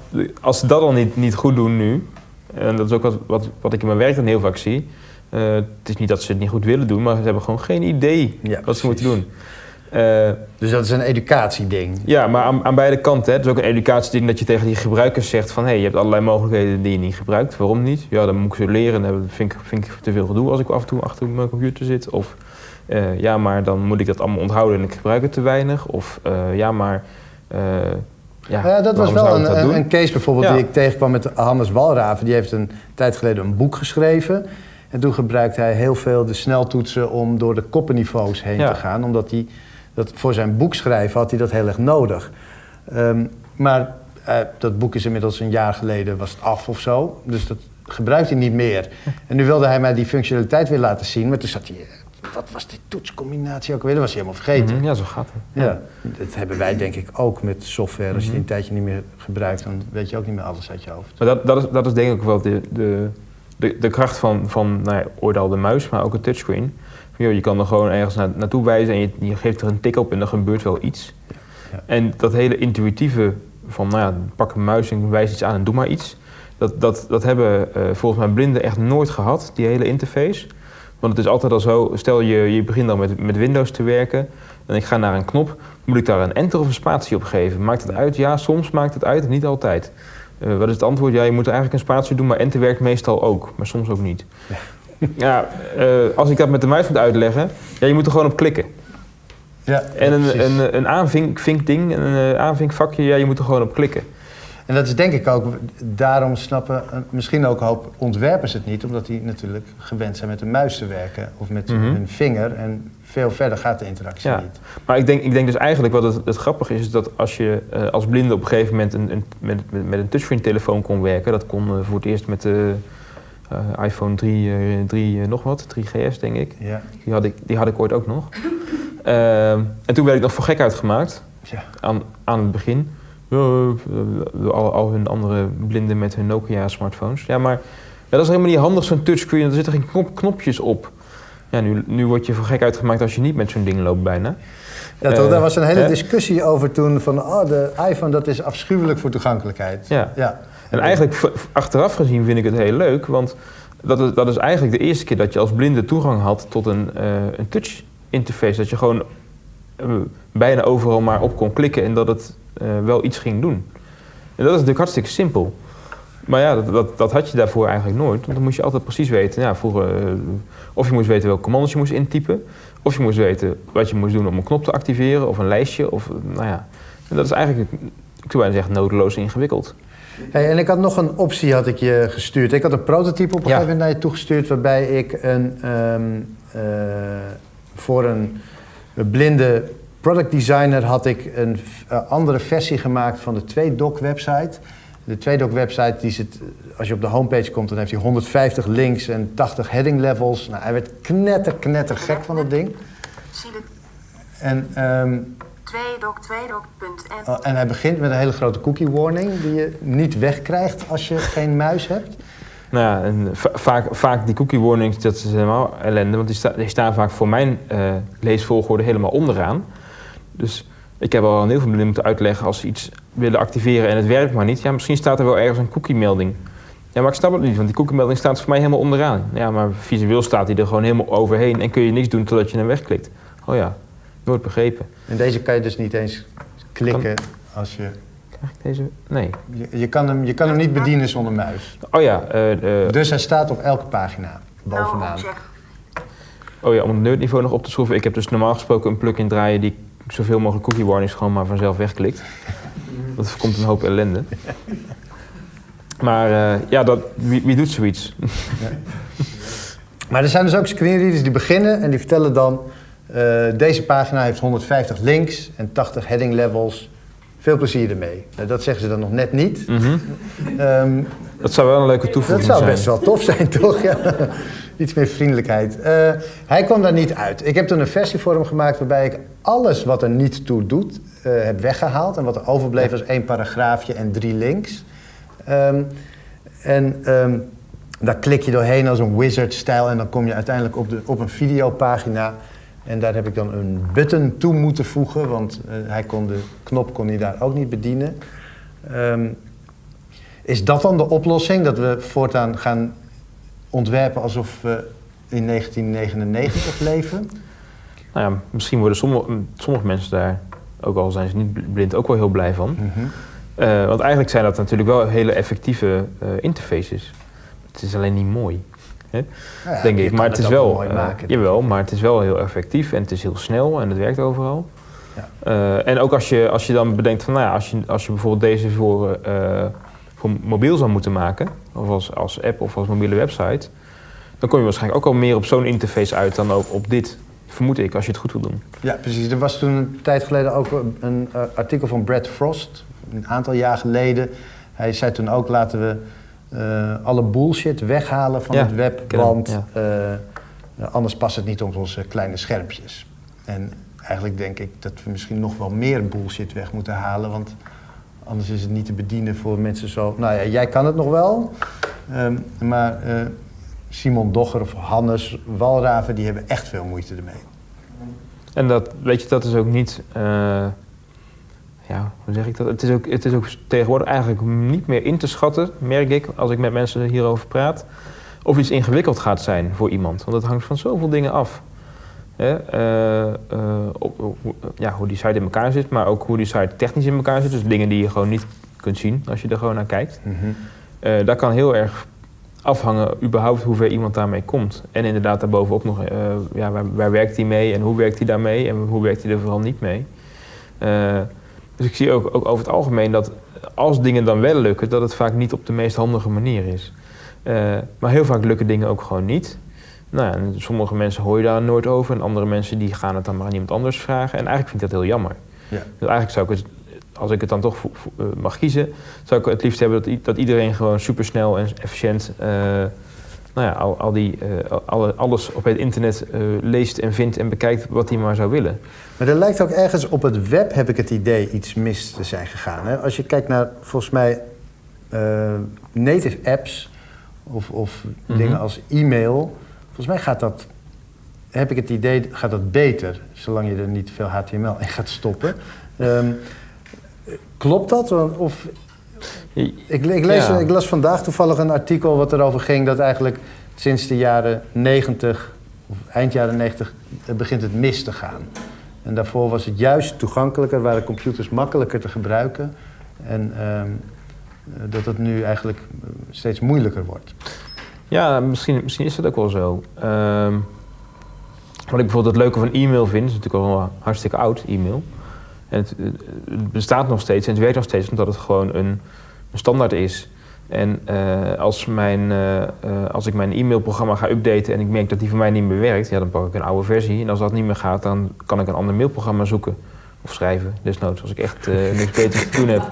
als ze dat al niet, niet goed doen nu, en dat is ook wat, wat, wat ik in mijn werk dan heel vaak zie. eh, het is niet dat ze het niet goed willen doen, maar ze hebben gewoon geen idee Ja, wat ze moeten doen. Eh, Dus dat is een educatieding. ja, maar aan, aan beide kanten. Hè. Het is ook een educatieding dat je tegen die gebruikers zegt van... hé, hey, je hebt allerlei mogelijkheden die je niet gebruikt. Waarom niet? Ja, dan moet ik ze leren. Dat vind ik, vind ik te veel gedoe als ik af en toe achter mijn computer zit. Of eh, ja, maar dan moet ik dat allemaal onthouden en ik gebruik het te weinig. Of eh, ja, maar... ja, Ja, dat was wel een, dat een, case bijvoorbeeld Ja. die ik tegenkwam met Hannes Walraven. Die heeft een tijd geleden een boek geschreven. En toen gebruikte hij heel veel de sneltoetsen om door de koppenniveaus heen Ja. te gaan. Omdat hij dat voor zijn boek schrijven had hij dat heel erg nodig. Ehm, maar eh, dat boek is inmiddels een jaar geleden was het af of zo. Dus dat gebruikt hij niet meer. En nu wilde hij mij die functionaliteit weer laten zien. Maar toen zat hij... eh, Wat was die toetscombinatie ook weer? Dat was hij helemaal vergeten. Mhm, Ja, zo gaat het. Ja, dat hebben wij denk ik ook met software. Als je Mhm. die een tijdje niet meer gebruikt, dan weet je ook niet meer alles uit je hoofd. Maar dat, dat, is, dat is denk ik wel de, de, de, de kracht van, van nou ja, ooit al de muis, maar ook een touchscreen. Joh, je kan er gewoon ergens na, naartoe wijzen en je, je geeft er een tik op en er gebeurt wel iets. Ja. En dat hele intuïtieve van, nou ja, pak een muis en wijs iets aan en doe maar iets. Dat, dat, dat hebben eh, volgens mij blinden echt nooit gehad, die hele interface. Want het is altijd al zo, stel je, je begint dan met, met Windows te werken en ik ga naar een knop, moet ik daar een enter of een spatie op geven? Maakt het uit? Ja, soms maakt het uit, niet altijd. Eh, wat is het antwoord? Ja, je moet er eigenlijk een spatie doen, maar enter werkt meestal ook, maar soms ook niet. Ja, eh, als ik dat met de muis moet uitleggen, ja, je moet er gewoon op klikken. Ja, En een, een, een aanvinkding, een eh, aanvinkvakje, ja, je moet er gewoon op klikken. En dat is denk ik ook, daarom snappen eh, misschien ook een hoop ontwerpers het niet, omdat die natuurlijk gewend zijn met een muis te werken of met Mhm. hun vinger. En veel verder gaat de interactie Ja. niet. Maar ik denk, ik denk dus eigenlijk wat het, het grappige is, is dat als je als blinde op een gegeven moment een, een, met, met, met een touchscreen telefoon kon werken, dat kon voor het eerst met de eh, iPhone 3, eh, 3 eh, nog wat, 3GS denk ik. Ja. Die had ik, die had ik ooit ook nog. Ehm, en toen werd ik nog voor gek uitgemaakt Ja. aan, aan het begin. Eh, al, al hun andere blinden met hun Nokia-smartphones. Ja, maar ja, dat is helemaal niet handig, zo'n touchscreen. Er zitten geen knop, knopjes op. Ja, nu, nu word je voor gek uitgemaakt als je niet met zo'n ding loopt bijna. Ja, toch, Eh, daar was een hele discussie over toen van, oh, de iPhone dat is afschuwelijk voor toegankelijkheid. Ja. ja. En eigenlijk achteraf gezien vind ik het heel leuk, want dat is, dat is eigenlijk de eerste keer dat je als blinde toegang had tot een, eh, een touch interface. Dat je gewoon eh, bijna overal maar op kon klikken en dat het eh, wel iets ging doen. En dat is natuurlijk hartstikke simpel. Maar ja, dat, dat, dat had je daarvoor eigenlijk nooit. Want dan moest je altijd precies weten. Ja, vroeger, of je moest weten welke commando's je moest intypen. Of je moest weten wat je moest doen om een knop te activeren. Of een lijstje. Of, nou ja. En dat is eigenlijk, ik zou bijna zeggen, nodeloos ingewikkeld. Hey, en ik had nog een optie had ik je gestuurd. Ik had een prototype op een Ja. gegeven moment naar je toegestuurd... waarbij ik een, ehm, eh, voor een blinde product designer had ik een eh, andere versie gemaakt van de 2doc website. De 2doc website, die zit, als je op de homepage komt, dan heeft hij 150 links en 80 heading levels. Nou, hij werd knetter, knetter gek van dat ding. Zie de En, 2doc, 2doc.n. oh, en hij begint met een hele grote cookie warning die je niet wegkrijgt als je geen muis hebt. Nou ja, en va- vaak, vaak die cookie warnings, dat is helemaal ellende. Want die, sta- die staan vaak voor mijn eh, leesvolgorde helemaal onderaan. Dus ik heb al heel veel blinden moeten uitleggen als ze iets willen activeren en het werkt maar niet. Ja, misschien staat er wel ergens een cookie-melding. Ja, maar ik snap het niet, want die cookie-melding staat voor mij helemaal onderaan. Ja, maar visueel staat die er gewoon helemaal overheen en kun je niks doen totdat je hem wegklikt. Oh ja, nooit begrepen. En deze kan je dus niet eens klikken als je... Krijg ik deze? Nee. Je, je, kan, hem, je kan hem niet bedienen zonder muis. Oh ja, eh, eh, Dus hij staat op elke pagina bovenaan. object. Oh ja, om het nerdniveau nog op te schroeven. Ik heb dus normaal gesproken een plugin draaien die zoveel mogelijk cookie warnings gewoon maar vanzelf wegklikt. Dat voorkomt een hoop ellende. Maar eh, ja, dat, wie, wie doet zoiets? Maar er zijn dus ook screenreaders die beginnen en die vertellen dan... eh, deze pagina heeft 150 links en 80 heading levels. Veel plezier ermee. Nou, dat zeggen ze dan nog net niet. Mhm. Ehm, Dat zou wel een leuke dat toevoeging zou zijn. best wel tof zijn, toch? Ja. Iets meer vriendelijkheid. Eh, hij kwam daar niet uit. Ik heb toen een versie voor hem gemaakt waarbij ik alles wat er niet toe doet, eh, heb weggehaald. En wat er overbleef was één paragraafje en drie links. Ehm, en ehm, daar klik je doorheen als een wizard-stijl en dan kom je uiteindelijk op, de, op een videopagina. En daar heb ik dan een button toe moeten voegen, want eh, hij kon de knop kon hij daar ook niet bedienen. Ehm, is dat dan de oplossing? Dat we voortaan gaan ontwerpen alsof we in 1999 leven? Nou ja, misschien worden sommige, sommige mensen daar, ook al zijn ze niet blind, ook wel heel blij van. Mhm. Eh, want eigenlijk zijn dat natuurlijk wel hele effectieve eh, interfaces. Het is alleen niet mooi. Hè? Nou ja, denk ik. Maar het is wel, mooi maken. jawel, maar het is wel heel effectief en het is heel snel en het werkt overal. Ja. Eh, en ook als je, als je dan bedenkt van, nou ja, als je, als je bijvoorbeeld deze voor, eh, voor mobiel zou moeten maken, of als, als app of als mobiele website, dan kom je waarschijnlijk ook al meer op zo'n interface uit dan op, op dit. Vermoed ik, als je het goed wil doen. Ja, precies. Er was toen een tijd geleden ook een eh, artikel van Brad Frost, een aantal jaar geleden. Hij zei toen ook, laten we alle bullshit weghalen van Ja, het web, want ja. eh, anders past het niet op onze kleine schermpjes. En eigenlijk denk ik dat we misschien nog wel meer bullshit weg moeten halen, want anders is het niet te bedienen voor mensen zo... Nou ja, jij kan het nog wel, ehm, maar eh, Simon Dogger of Hannes Walraven, die hebben echt veel moeite ermee. En dat, weet je, dat is ook niet. eh, ja, hoe zeg ik dat? Het is, ook, het is ook tegenwoordig eigenlijk niet meer in te schatten, merk ik, als ik met mensen hierover praat, of iets ingewikkeld gaat zijn voor iemand. Want dat hangt van zoveel dingen af. Hè? eh, eh, op, ja, hoe die site in elkaar zit, maar ook hoe die site technisch in elkaar zit. Dus dingen die je gewoon niet kunt zien als je er gewoon naar kijkt. Eh daar kan heel erg afhangen überhaupt hoe ver iemand daarmee komt. En inderdaad daarbovenop nog, ja, waar, waar werkt hij mee en hoe werkt hij daarmee en hoe werkt hij er vooral niet mee. Dus ik zie ook, ook over het algemeen dat als dingen dan wel lukken, dat het vaak niet op de meest handige manier is. Eh, maar heel vaak lukken dingen ook gewoon niet. Nou, ja, en sommige mensen hoor je daar nooit over en andere mensen die gaan het dan maar aan iemand anders vragen. En eigenlijk vind ik dat heel jammer. Ja. Dus eigenlijk zou ik het, als ik het dan toch eh, mag kiezen, zou ik het liefst hebben dat, dat iedereen gewoon supersnel en efficiënt eh, nou ja, al, al die, al- alle- alles op het internet leest en vindt en bekijkt wat hij maar zou willen. Maar er lijkt ook ergens op het web, heb ik het idee, iets mis te zijn gegaan. Hè? Als je kijkt naar, volgens mij, eh, native apps of, of Mhm. dingen als e-mail. Volgens mij gaat dat, heb ik het idee, gaat dat beter. Zolang je er niet veel HTML in gaat stoppen. Ehm, klopt dat? Of, ik, ik, lees, Ja. ik las vandaag toevallig een artikel wat erover ging dat eigenlijk sinds de jaren 90, of eind jaren 90, eh, begint het mis te gaan. En daarvoor was het juist toegankelijker, waren computers makkelijker te gebruiken. En ehm, eh, dat het nu eigenlijk eh, steeds moeilijker wordt. Ja, misschien, misschien is dat ook wel zo. Ehm, wat ik bijvoorbeeld het leuke van e-mail vind, is natuurlijk al hartstikke oud, e-mail. En het, het bestaat nog steeds en het werkt nog steeds omdat het gewoon een, een standaard is. En eh, als, mijn, eh, eh, als ik mijn e-mailprogramma ga updaten en ik merk dat die voor mij niet meer werkt, ja, dan pak ik een oude versie. En als dat niet meer gaat, dan kan ik een ander mailprogramma zoeken. Of schrijven, desnoods, als ik echt eh, niks beters te doen heb.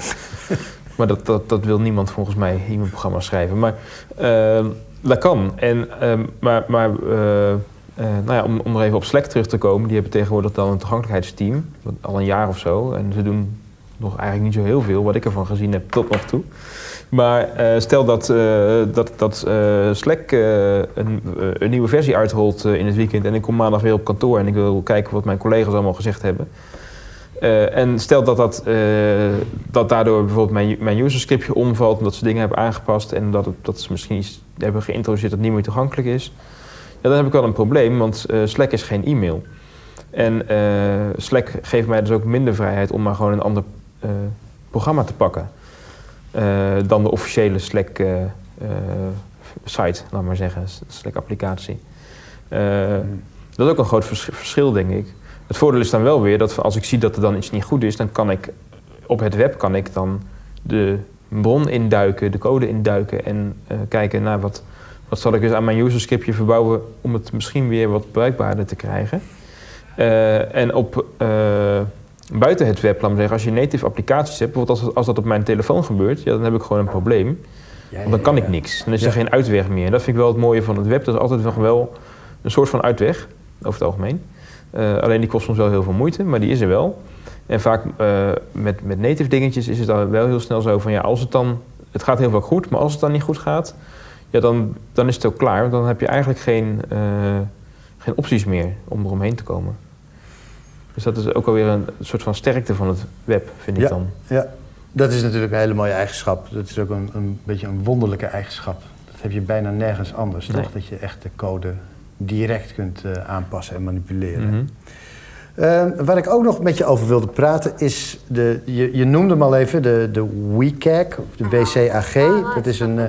Maar dat, dat, dat wil niemand volgens mij, e-mailprogramma schrijven. Maar ehm, dat kan. En, ehm, maar maar nou ja, om, om er even op Slack terug te komen, die hebben tegenwoordig dan een toegankelijkheidsteam, al een jaar of zo. En ze doen nog eigenlijk niet zo heel veel, wat ik ervan gezien heb tot nog toe. Maar eh, stel dat, eh, dat, dat eh, Slack een, een nieuwe versie uitrolt in het weekend en ik kom maandag weer op kantoor en ik wil kijken wat mijn collega's allemaal gezegd hebben. En stel dat, dat, dat daardoor bijvoorbeeld mijn, mijn userscriptje omvalt omdat ze dingen hebben aangepast en dat, het, dat ze misschien iets hebben geïntroduceerd dat niet meer toegankelijk is. Ja, dan heb ik wel een probleem, want Slack is geen e-mail. En Slack geeft mij dus ook minder vrijheid om maar gewoon een ander programma te pakken. Eh, dan de officiële Slack eh, eh, site, laat maar zeggen, Slack applicatie. Eh, Dat is ook een groot vers- verschil, denk ik. Het voordeel is dan wel weer dat als ik zie dat er dan iets niet goed is, dan kan ik op het web kan ik dan de bron induiken, de code induiken en kijken naar wat, wat zal ik dus aan mijn userscriptje verbouwen om het misschien weer wat bruikbaarder te krijgen. En op buiten het web, laat maar zeggen, als je native applicaties hebt, bijvoorbeeld als, als dat op mijn telefoon gebeurt, ja, dan heb ik gewoon een probleem. Want dan kan ik niks. Dan is er geen uitweg meer. En dat vind ik wel het mooie van het web. Dat is altijd nog wel een soort van uitweg, over het algemeen. Eh, alleen die kost soms wel heel veel moeite, maar die is er wel. En vaak eh, met, met native dingetjes is het dan wel heel snel zo van ja, als het dan, het gaat heel vaak goed, maar als het dan niet goed gaat, ja, dan, dan is het ook klaar. Want dan heb je eigenlijk geen, eh, geen opties meer om eromheen te komen. Dus dat is ook alweer een soort van sterkte van het web, vind ik Ja. dan. Ja, dat is natuurlijk een hele mooie eigenschap. Dat is ook een, een beetje een wonderlijke eigenschap. Dat heb je bijna nergens anders, Nee. toch? Dat je echt de code direct kunt eh, aanpassen en manipuleren. Eh, waar ik ook nog met je over wilde praten is, de, je, je noemde hem al even, de, de WCAG, of de WCAG. Dat is een, eh,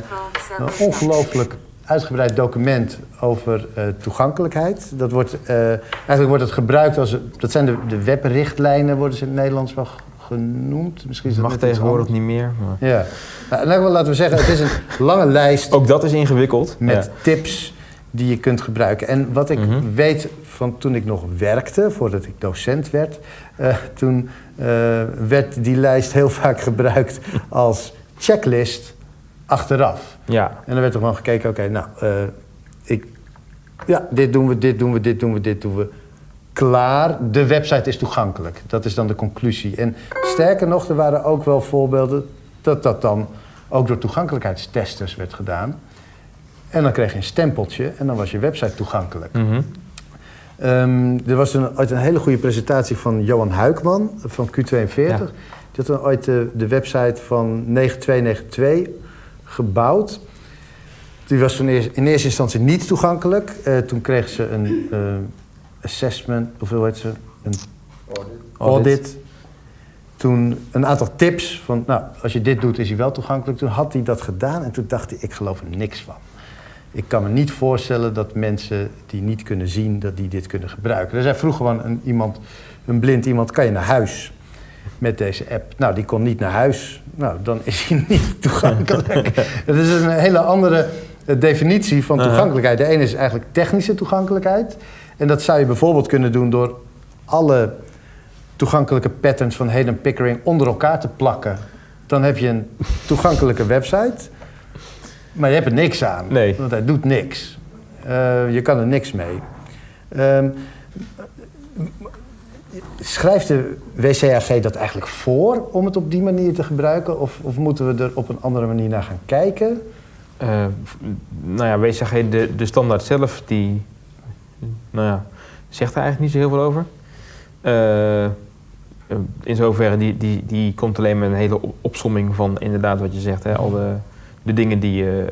een ongelooflijk uitgebreid document over eh, toegankelijkheid. Dat wordt, eh, eigenlijk wordt het gebruikt als, dat zijn de, de webrichtlijnen, worden ze in het Nederlands wel genoemd. Misschien is dat Mag tegenwoordig niet meer. Maar... Ja, nou, in elk geval laten we zeggen, het is een lange lijst Ook dat is ingewikkeld. met Ja. tips die je kunt gebruiken. En wat ik Mhm. weet van toen ik nog werkte, voordat ik docent werd, eh, toen werd die lijst heel vaak gebruikt als checklist achteraf. Ja, En dan werd er gewoon gekeken, oké, nou, eh, ik, ja, dit doen we, dit doen we, dit doen we, dit doen we. Klaar, de website is toegankelijk. Dat is dan de conclusie. En sterker nog, er waren ook wel voorbeelden dat dat dan ook door toegankelijkheidstesters werd gedaan. En dan kreeg je een stempeltje en dan was je website toegankelijk. Mhm. Ehm, er was een, ooit een hele goede presentatie van Johan Huikman van Q42. Ja. Die had dan ooit de, de website van 9292 gebouwd. Die was toen in eerste instantie niet toegankelijk. Eh, toen kreeg ze een eh, assessment, of hoe heet ze? Een audit. Toen een aantal tips van, nou, als je dit doet is hij wel toegankelijk. Toen had hij dat gedaan en toen dacht hij, ik geloof er niks van. Ik kan me niet voorstellen dat mensen die niet kunnen zien, dat die dit kunnen gebruiken. Dus hij vroeg gewoon een, iemand, een blind iemand, kan je naar huis met deze app. Nou, die kon niet naar huis. Nou, dan is hij niet toegankelijk. Dat is een hele andere eh, definitie van toegankelijkheid. De ene is eigenlijk technische toegankelijkheid. En dat zou je bijvoorbeeld kunnen doen door alle toegankelijke patterns van Hayden Pickering onder elkaar te plakken. Dan heb je een toegankelijke website. Maar je hebt er niks aan. Nee. Want hij doet niks. Eh, je kan er niks mee. Ehm, schrijft de WCAG dat eigenlijk voor om het op die manier te gebruiken? Of, of moeten we er op een andere manier naar gaan kijken? V- nou ja, WCG, de, de standaard zelf, die nou ja, zegt er eigenlijk niet zo heel veel over. Eh, in zoverre, die, die, die komt alleen met een hele op- opsomming van inderdaad wat je zegt, hè, al de, de dingen die je,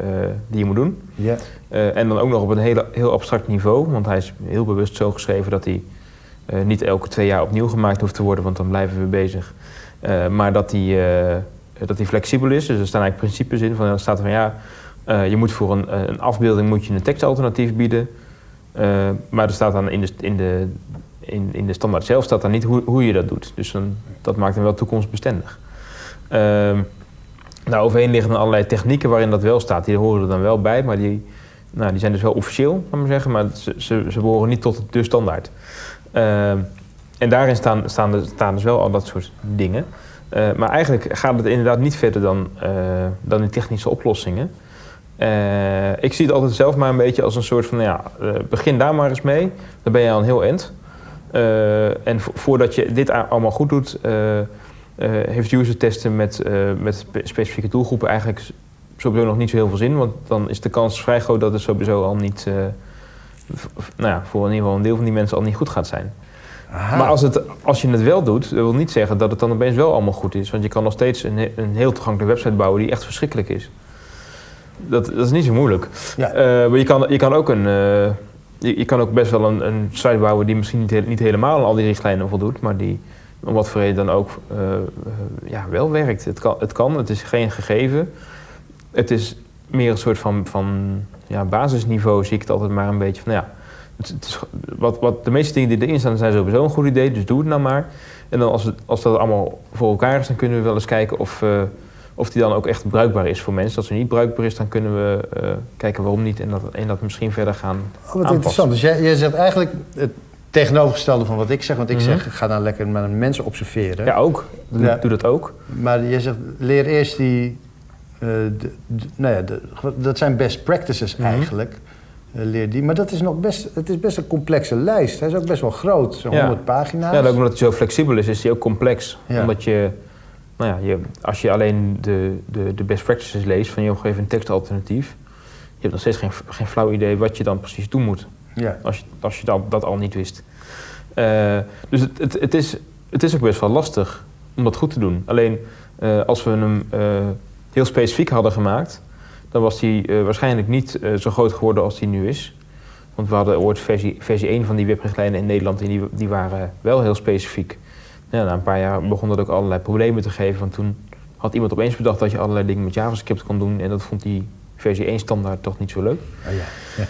die je moet doen. Ja. En dan ook nog op een hele, heel abstract niveau, want hij is heel bewust zo geschreven dat hij niet elke twee jaar opnieuw gemaakt hoeft te worden, want dan blijven we bezig. Eh, maar dat hij, eh, dat hij flexibel is, dus er staan eigenlijk principes in. Van, er staat van ja, eh, je moet voor een, een afbeelding moet je een tekstalternatief bieden. Eh, maar er staat dan in de, in de, in, de standaard zelf staat dan niet hoe, hoe je dat doet. Dus dan, dat maakt hem wel toekomstbestendig. Ehm nou, overheen liggen allerlei technieken waarin dat wel staat. Die horen er dan wel bij, maar die, nou, die zijn dus wel officieel, laat maar zeggen. Maar ze, ze, ze behoren niet tot de standaard. Ehm, en daarin staan, staan, er, staan dus wel al dat soort dingen. Eh, maar eigenlijk gaat het inderdaad niet verder dan, eh, dan technische oplossingen. Eh, ik zie het altijd zelf maar een beetje als een soort van, nou ja, begin daar maar eens mee. Dan ben je al een heel eind. Eh, en vo- voordat je dit allemaal goed doet, heeft user testen met, met spe- specifieke doelgroepen eigenlijk sowieso nog niet zo heel veel zin. Want dan is de kans vrij groot dat het sowieso al niet, nou ja, voor in ieder geval een deel van die mensen al niet goed gaat zijn. Aha. Maar als, het, als je het wel doet, dat wil niet zeggen dat het dan opeens wel allemaal goed is. Want je kan nog steeds een, een heel toegankelijke website bouwen die echt verschrikkelijk is. Dat, dat is niet zo moeilijk. Ja. Eh, maar je kan, je kan ook een. eh, je, je kan ook best wel een, een site bouwen die misschien niet, he- niet helemaal aan al die richtlijnen voldoet, maar die om wat voor reden dan ook eh, ja, wel werkt. Het kan, het kan, het is geen gegeven. Het is meer een soort van, van ja, basisniveau, zie ik het altijd maar een beetje van ja. Het, het is, wat, wat de meeste dingen die erin staan zijn sowieso een goed idee, dus doe het nou maar. En dan als, het, als dat allemaal voor elkaar is, dan kunnen we wel eens kijken of, eh, of die dan ook echt bruikbaar is voor mensen. Als die niet bruikbaar is, dan kunnen we eh, kijken waarom niet en dat, en dat misschien verder gaan Oh, wat aanpassen. interessant. Dus jij, jij zegt eigenlijk het tegenovergestelde van wat ik zeg. Want ik Mhm. zeg, ga nou lekker met mensen observeren. Ja, ook. Doe, Ja. doe dat ook. Maar je zegt, leer eerst die... eh, de, de- nou ja, de- dat zijn best practices Mhm. eigenlijk. Eh, leer die. Maar dat is nog best, het is best een complexe lijst. Hij is ook best wel groot, zo'n Ja. 100 pagina's. Ja, ook omdat hij zo flexibel is, is hij ook complex. Ja. Omdat je, nou ja, je, als je alleen de, de, de best practices leest van joh, geef een tekstalternatief. Je hebt nog steeds geen, geen flauw idee wat je dan precies doen moet. Ja. Als je, als je dat, dat al niet wist. Eh, dus het, het, het, is, het is ook best wel lastig om dat goed te doen. Alleen als we hem heel specifiek hadden gemaakt, dan was hij eh, waarschijnlijk niet eh, zo groot geworden als hij nu is. Want we hadden ooit versie, versie 1 van die webrichtlijnen in Nederland en die, die waren wel heel specifiek. Ja, na een paar jaar begon dat ook allerlei problemen te geven. Want toen had iemand opeens bedacht dat je allerlei dingen met JavaScript kon doen. En dat vond die versie 1 standaard toch niet zo leuk. Oh, ja. Ja.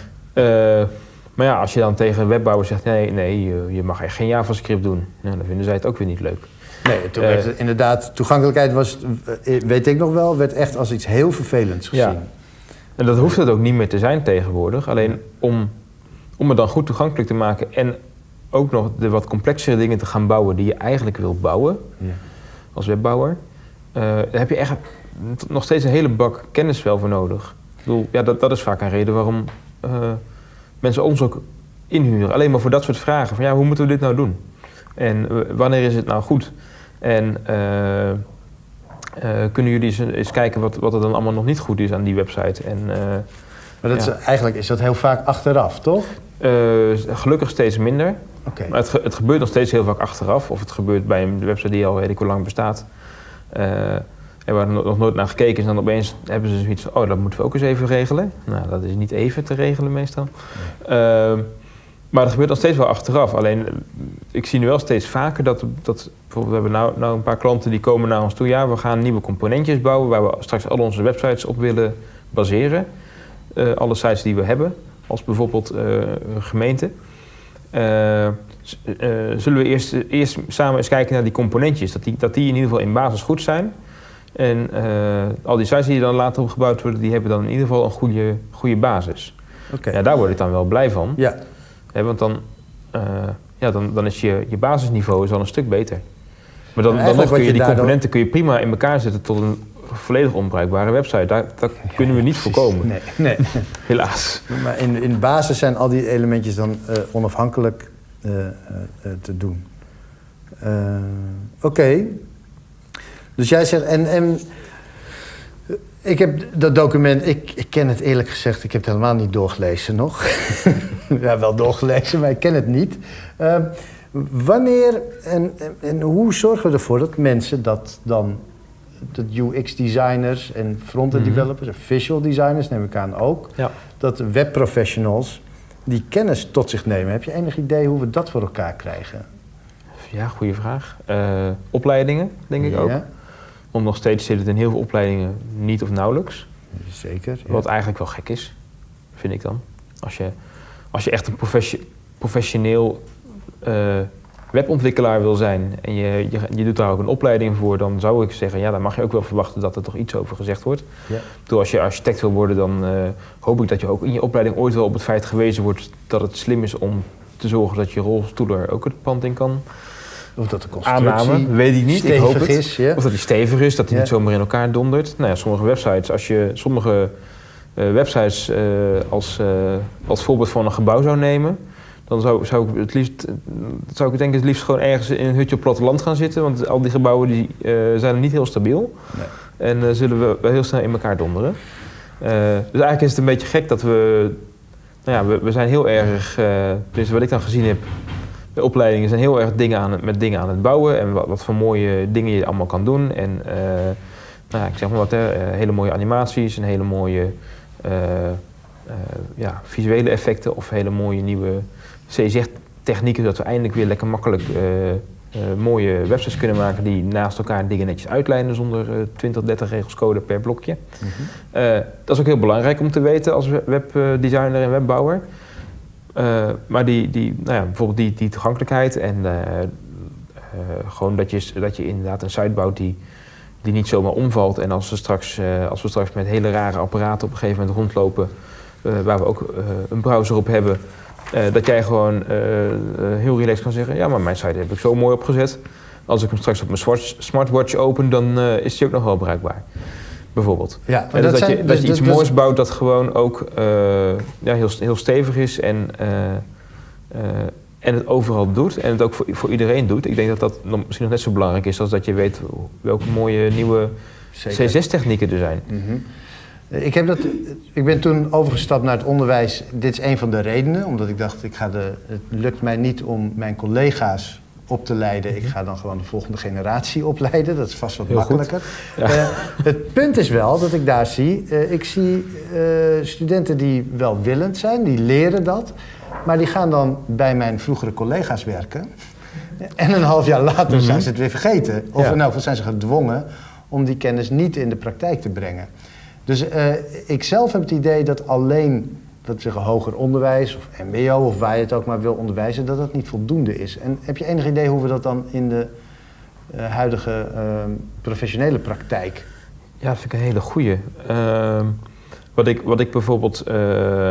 Eh, maar ja, als je dan tegen webbouwers zegt, nee, nee, je- je mag echt geen JavaScript doen. Nou, dan vinden zij het ook weer niet leuk. Nee, toen Eh, werd het inderdaad, toegankelijkheid was, eh, weet ik nog wel, werd echt als iets heel vervelends gezien. Ja. En dat hoeft het ook niet meer te zijn tegenwoordig. Alleen om, om het dan goed toegankelijk te maken en ook nog de wat complexere dingen te gaan bouwen die je eigenlijk wil bouwen Ja. als webbouwer, daar heb je echt nog steeds een hele bak kennis wel voor nodig. Ik bedoel, ja, dat, dat is vaak een reden waarom mensen ons ook inhuren. Alleen maar voor dat soort vragen. Van ja, hoe moeten we dit nou doen? En wanneer is het nou goed? En eh, eh, kunnen jullie eens, kijken wat, wat er dan allemaal nog niet goed is aan die website? En eh, Maar dat is, eigenlijk is dat heel vaak achteraf, toch? gelukkig steeds minder. Maar het, ge- het gebeurt nog steeds heel vaak achteraf. Of het gebeurt bij een website die al weet ik hoe lang bestaat. En waar nog nooit naar gekeken is. En dan opeens hebben ze zoiets van... oh, dat moeten we ook eens even regelen. Nou, dat is niet even te regelen meestal. Ehm, maar dat gebeurt nog steeds wel achteraf. Alleen, eh, ik zie nu wel steeds vaker dat... dat bijvoorbeeld, we hebben nou, nou een paar klanten die komen naar ons toe. Ja, we gaan nieuwe componentjes bouwen... waar we straks al onze websites op willen baseren. Eh, alle sites die we hebben. Als bijvoorbeeld een gemeente. zullen we eerst, eerst samen eens kijken naar die componentjes. Dat die, dat die in ieder geval in basis goed zijn. En al die sites die dan later op gebouwd worden, die hebben dan in ieder geval een goede, goede basis. Oké. Ja, daar word ik dan wel blij van. Ja, Want dan, eh, ja, dan, dan is je, je basisniveau is al een stuk beter. Maar dan, dan nog kun je je die daardoor- componenten kun je prima in elkaar zetten tot een volledig onbruikbare website. Daar, dat kunnen we niet voorkomen, nee, nee. helaas. Maar in, in basis zijn al die elementjes dan eh, onafhankelijk eh, te doen. Oké. Dus jij zegt, en, en ik heb dat document, ik, ik ken het eerlijk gezegd, ik heb het helemaal niet doorgelezen nog. ja, wel doorgelezen, maar ik ken het niet. Eh, wanneer en, en, hoe zorgen we ervoor dat mensen dat dan, dat UX-designers en front-end Mhm. developers en visual designers, neem ik aan ook, Ja. dat webprofessionals die kennis tot zich nemen. Heb je enig idee hoe we dat voor elkaar krijgen? Ja, goede vraag. Eh, opleidingen, denk ik ook. Want nog steeds zit het in heel veel opleidingen niet of nauwelijks. zeker. ja. Wat eigenlijk wel gek is, vind ik dan. Als je, als je echt een professie- professioneel eh, webontwikkelaar wil zijn en je, je, je doet daar ook een opleiding voor, dan zou ik zeggen, ja, dan mag je ook wel verwachten dat er toch iets over gezegd wordt. Ja. Bedoel, als je architect wil worden, dan eh, hoop ik dat je ook in je opleiding ooit wel op het feit gewezen wordt dat het slim is om te zorgen dat je rolstoeler ook het pand in kan. Of dat de constructie Aanname, weet ik niet. Ik hoop het. is. Ja. Of dat die stevig is, dat hij Ja. niet zomaar in elkaar dondert. Nou ja, sommige websites, als je sommige eh, websites eh, als, eh, als voorbeeld van een gebouw zou nemen, dan zou, zou ik het liefst, zou ik denk ik het liefst gewoon ergens in een hutje op platteland gaan zitten. Want al die gebouwen die, zijn niet heel stabiel. Nee. En zullen we wel heel snel in elkaar donderen. Dus eigenlijk is het een beetje gek dat we. Nou ja, we, we zijn heel erg. dus wat ik dan gezien heb. De opleidingen zijn heel erg dingen aan het, met dingen aan het bouwen. En wat, wat voor mooie dingen je allemaal kan doen. En eh, nou ja, ik zeg maar wat, hè, eh, hele mooie animaties en hele mooie eh, ja, visuele effecten. Of hele mooie nieuwe CSR-technieken. Zodat we eindelijk weer lekker makkelijk mooie websites kunnen maken. Die naast elkaar dingen netjes uitlijnen zonder eh 20, 30 regels code per blokje. Mhm. Dat is ook heel belangrijk om te weten als we- webdesigner en webbouwer. Eh, maar die, die, nou ja, bijvoorbeeld die, die toegankelijkheid en eh, eh, gewoon dat je, dat je inderdaad een site bouwt die, die niet zomaar omvalt. En als we straks, als we straks met hele rare apparaten op een gegeven moment rondlopen, waar we ook een browser op hebben, dat jij gewoon heel relaxed kan zeggen: Ja, maar mijn site heb ik zo mooi opgezet. Als ik hem straks op mijn smartwatch open, dan is die ook nog wel bruikbaar. Bijvoorbeeld. Ja, En dus dat, je, dat je iets dus- moois bouwt dat gewoon ook eh, ja, heel, heel stevig is en, eh, eh, en het overal doet en het ook voor, voor iedereen doet. Ik denk dat dat misschien nog net zo belangrijk is als dat je weet welke mooie nieuwe Zeker. C6-technieken er zijn. Mhm. Ik, heb dat, ik ben toen overgestapt naar het onderwijs. Dit is een van de redenen, omdat ik dacht, ik ga de, het lukt mij niet om mijn collega's op te leiden. Ik ga dan gewoon de volgende generatie opleiden. Dat is vast wat Heel makkelijker. Ja. Eh, het punt is wel dat ik daar zie, eh, ik zie eh, studenten die welwillend zijn, die leren dat. Maar die gaan dan bij mijn vroegere collega's werken. En een half jaar later zijn ze het weer vergeten. Of Ja. in elk geval zijn ze gedwongen om die kennis niet in de praktijk te brengen. Dus ik zelf heb het idee dat alleen dat zeggen, hoger onderwijs of mbo of waar je het ook maar wil onderwijzen, dat dat niet voldoende is. En heb je enig idee hoe we dat dan in de eh, huidige eh, professionele praktijk... Ja, dat vind ik een hele goeie. Ehm, wat, ik, wat ik bijvoorbeeld eh,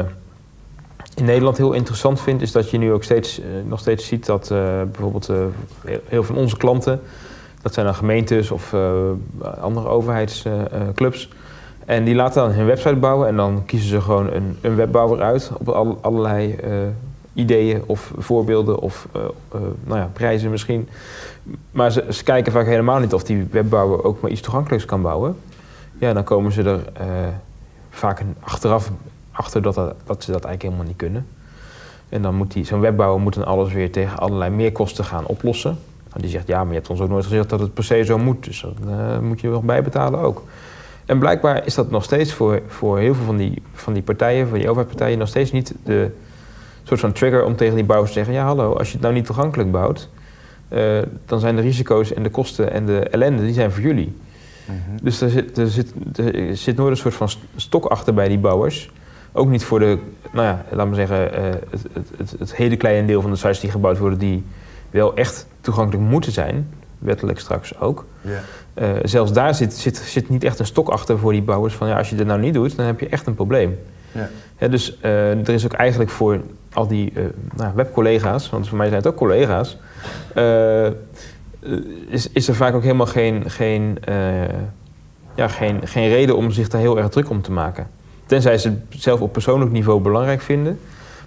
in Nederland heel interessant vind, is dat je nu ook steeds, eh, nog steeds ziet dat bijvoorbeeld heel veel van onze klanten, dat zijn dan gemeentes of andere overheidsclubs, en die laten dan hun website bouwen en dan kiezen ze gewoon een, een webbouwer uit op al- allerlei eh, ideeën of voorbeelden of eh, eh, nou ja, prijzen misschien. Maar ze, kijken vaak helemaal niet of die webbouwer ook maar iets toegankelijks kan bouwen. Ja, dan komen ze er vaak achteraf achter dat, dat, ze dat eigenlijk helemaal niet kunnen. En dan moet zo'n webbouwer moet dan alles weer tegen allerlei meerkosten gaan oplossen. En die zegt, ja, maar je hebt ons ook nooit gezegd dat het per se zo moet. Dus dat moet je wel bijbetalen ook. En blijkbaar is dat nog steeds voor, voor heel veel van die, van die partijen, van die overheidspartijen, nog steeds niet de soort van trigger om tegen die bouwers te zeggen: ja, hallo, als je het nou niet toegankelijk bouwt, eh, dan zijn de risico's en de kosten en de ellende, die zijn voor jullie. Dus er zit, er, zit, er zit nooit een soort van st- stok achter bij die bouwers. ook niet voor de, nou ja, laat maar zeggen, eh, het, het, het, het hele kleine deel van de sites die gebouwd worden die wel echt toegankelijk moeten zijn, wettelijk straks ook. Ja. Eh, zelfs daar zit, zit, zit niet echt een stok achter voor die bouwers van ja, als je dit nou niet doet, dan heb je echt een probleem. Ja. Hè, dus eh, er is ook eigenlijk voor al die eh, nou, webcollega's, want voor mij zijn het ook collega's, is, is er vaak ook helemaal geen, geen, ja, geen, geen reden om zich daar heel erg druk om te maken. Tenzij ze het zelf op persoonlijk niveau belangrijk vinden.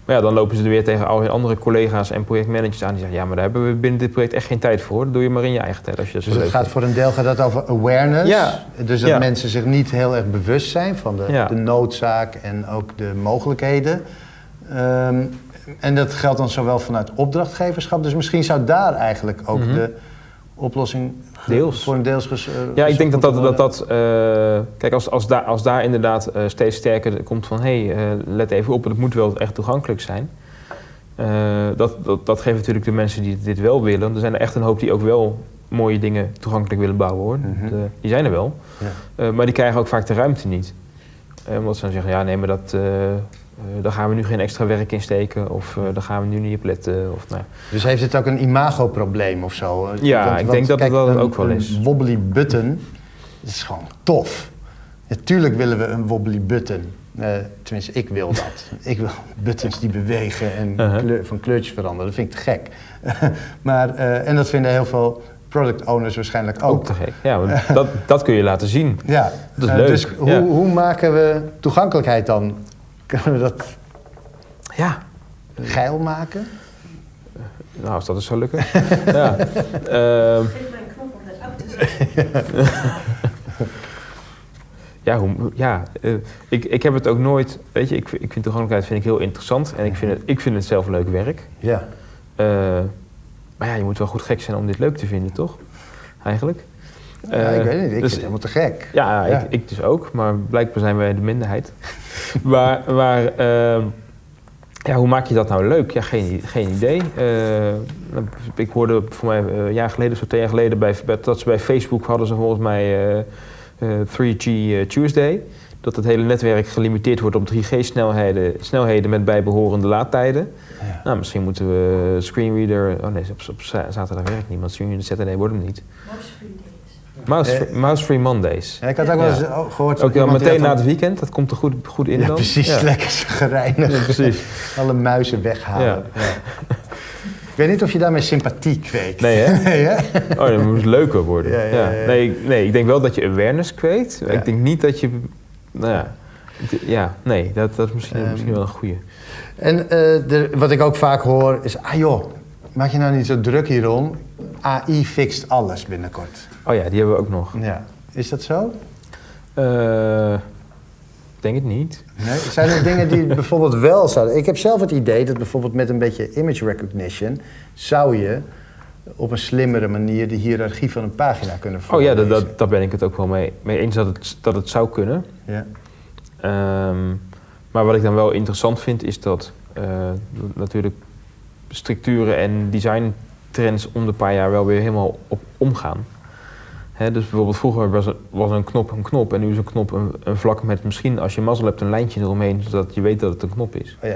Maar ja, dan lopen ze er weer tegen al hun andere collega's en projectmanagers aan die zeggen: Ja, maar daar hebben we binnen dit project echt geen tijd voor. Dat doe je maar in je eigen tijd als je dat Dus het leuk gaat vindt. voor een deel gaat dat over awareness. Ja. Dus dat Ja. mensen zich niet heel erg bewust zijn van de, Ja. de noodzaak en ook de mogelijkheden. Ehm, en dat geldt dan zowel vanuit opdrachtgeverschap. Dus misschien zou daar eigenlijk ook Mhm. de oplossing Deels. voor een deels ges, eh, Ja, ik denk dat dat, dat, dat eh, kijk, als, als, daar, als daar inderdaad eh, steeds sterker komt van, hé, hey, let even op, het moet wel echt toegankelijk zijn. Dat, dat, dat geeft natuurlijk de mensen die dit wel willen. Er zijn er echt een hoop die ook wel mooie dingen toegankelijk willen bouwen hoor. Mhm. De- die zijn er wel. Ja. Maar die krijgen ook vaak de ruimte niet. Omdat ze dan zeggen, ja nee, maar dat, eh, daar gaan we nu geen extra werk in steken. Of eh, daar gaan we nu niet op letten. Of, nou. Dus heeft het ook een imagoprobleem of zo? Ja, ik denk dat het dat een, ook wel een is. wobbly button is gewoon tof. Natuurlijk willen we een wobbly button. Eh, tenminste, ik wil dat. ik wil buttons die bewegen en Uh-huh. kleur- van kleurtjes veranderen. Dat vind ik te gek. maar, eh, en dat vinden heel veel product owners waarschijnlijk ook. Ook te gek. Ja, dat, dat kun je laten zien. Ja, Dat is Eh, leuk, Dus hoe, ja. hoe maken we toegankelijkheid dan? Kunnen we dat Ja, geil maken? nou als dat is zo lukken. ja. Ehm, zetten. Ja, hoe, ja eh, ik, ik heb het ook nooit. Weet je, ik, ik vind toegankelijkheid vind ik heel interessant en ik vind het, ik vind het zelf leuk werk. Ja. Eh, maar ja, je moet wel goed gek zijn om dit leuk te vinden, toch? Eigenlijk. ja, Eh, ik weet niet, ik dus- vind het helemaal te gek. Ja, Ja. Ik, ik dus ook, maar blijkbaar zijn wij de minderheid. maar maar ehm, ja, hoe maak je dat nou leuk? Ja, geen, geen idee. Eh, ik hoorde voor mij eh, een jaar geleden, of zo twee jaar geleden, bij, bij- dat ze bij Facebook hadden ze volgens mij eh, eh, 3G eh, Tuesday. Dat het hele netwerk gelimiteerd wordt op 3G-snelheden snelheden met bijbehorende laadtijden. Ja. Nou, misschien moeten we screenreader... Oh nee, op, op za- zaterdag werkt niet, want screenreader Saturday wordt hem niet. Mouse free days. Mouse, Eh, Mouse Free Mondays. Ja, ik had ook wel eens oh, gehoord... Ook meteen na het weekend, dat komt er goed, goed in Ja, dan. precies. Lekker gereinigd. Precies. Alle muizen weghalen. Ik weet niet of je daarmee sympathie kweekt. Nee, hè? nee, hè? Oh, dat moet leuker worden. Ja, Ja, ja, ja. Nee, ik- nee, ik denk wel dat je awareness kweekt. Ik denk niet dat je... Nou ja, ja nee, dat, dat is misschien, Ehm, misschien wel een goeie. En eh, de- wat ik ook vaak hoor is... Ah joh, maak je nou niet zo druk hierom. AI fixt alles binnenkort. Oh ja, die hebben we ook nog. Ja. Is dat zo? Ik denk het niet. Nee? Zijn er dingen die bijvoorbeeld wel zouden... Ik heb zelf het idee dat bijvoorbeeld met een beetje image recognition... zou je op een slimmere manier de hiërarchie van een pagina kunnen Oh ja, dat, daar ben ik het ook wel mee, mee eens dat het, dat het zou kunnen. Ja. Ehm, maar wat ik dan wel interessant vind, is dat eh, natuurlijk structuren en designtrends om de paar jaar wel weer helemaal op omgaan. Dus bijvoorbeeld vroeger was, er- was een knop een knop en nu is een knop een, een vlak met misschien als je mazzel hebt een lijntje eromheen, zodat je weet dat het een knop is. Oh, ja, ja,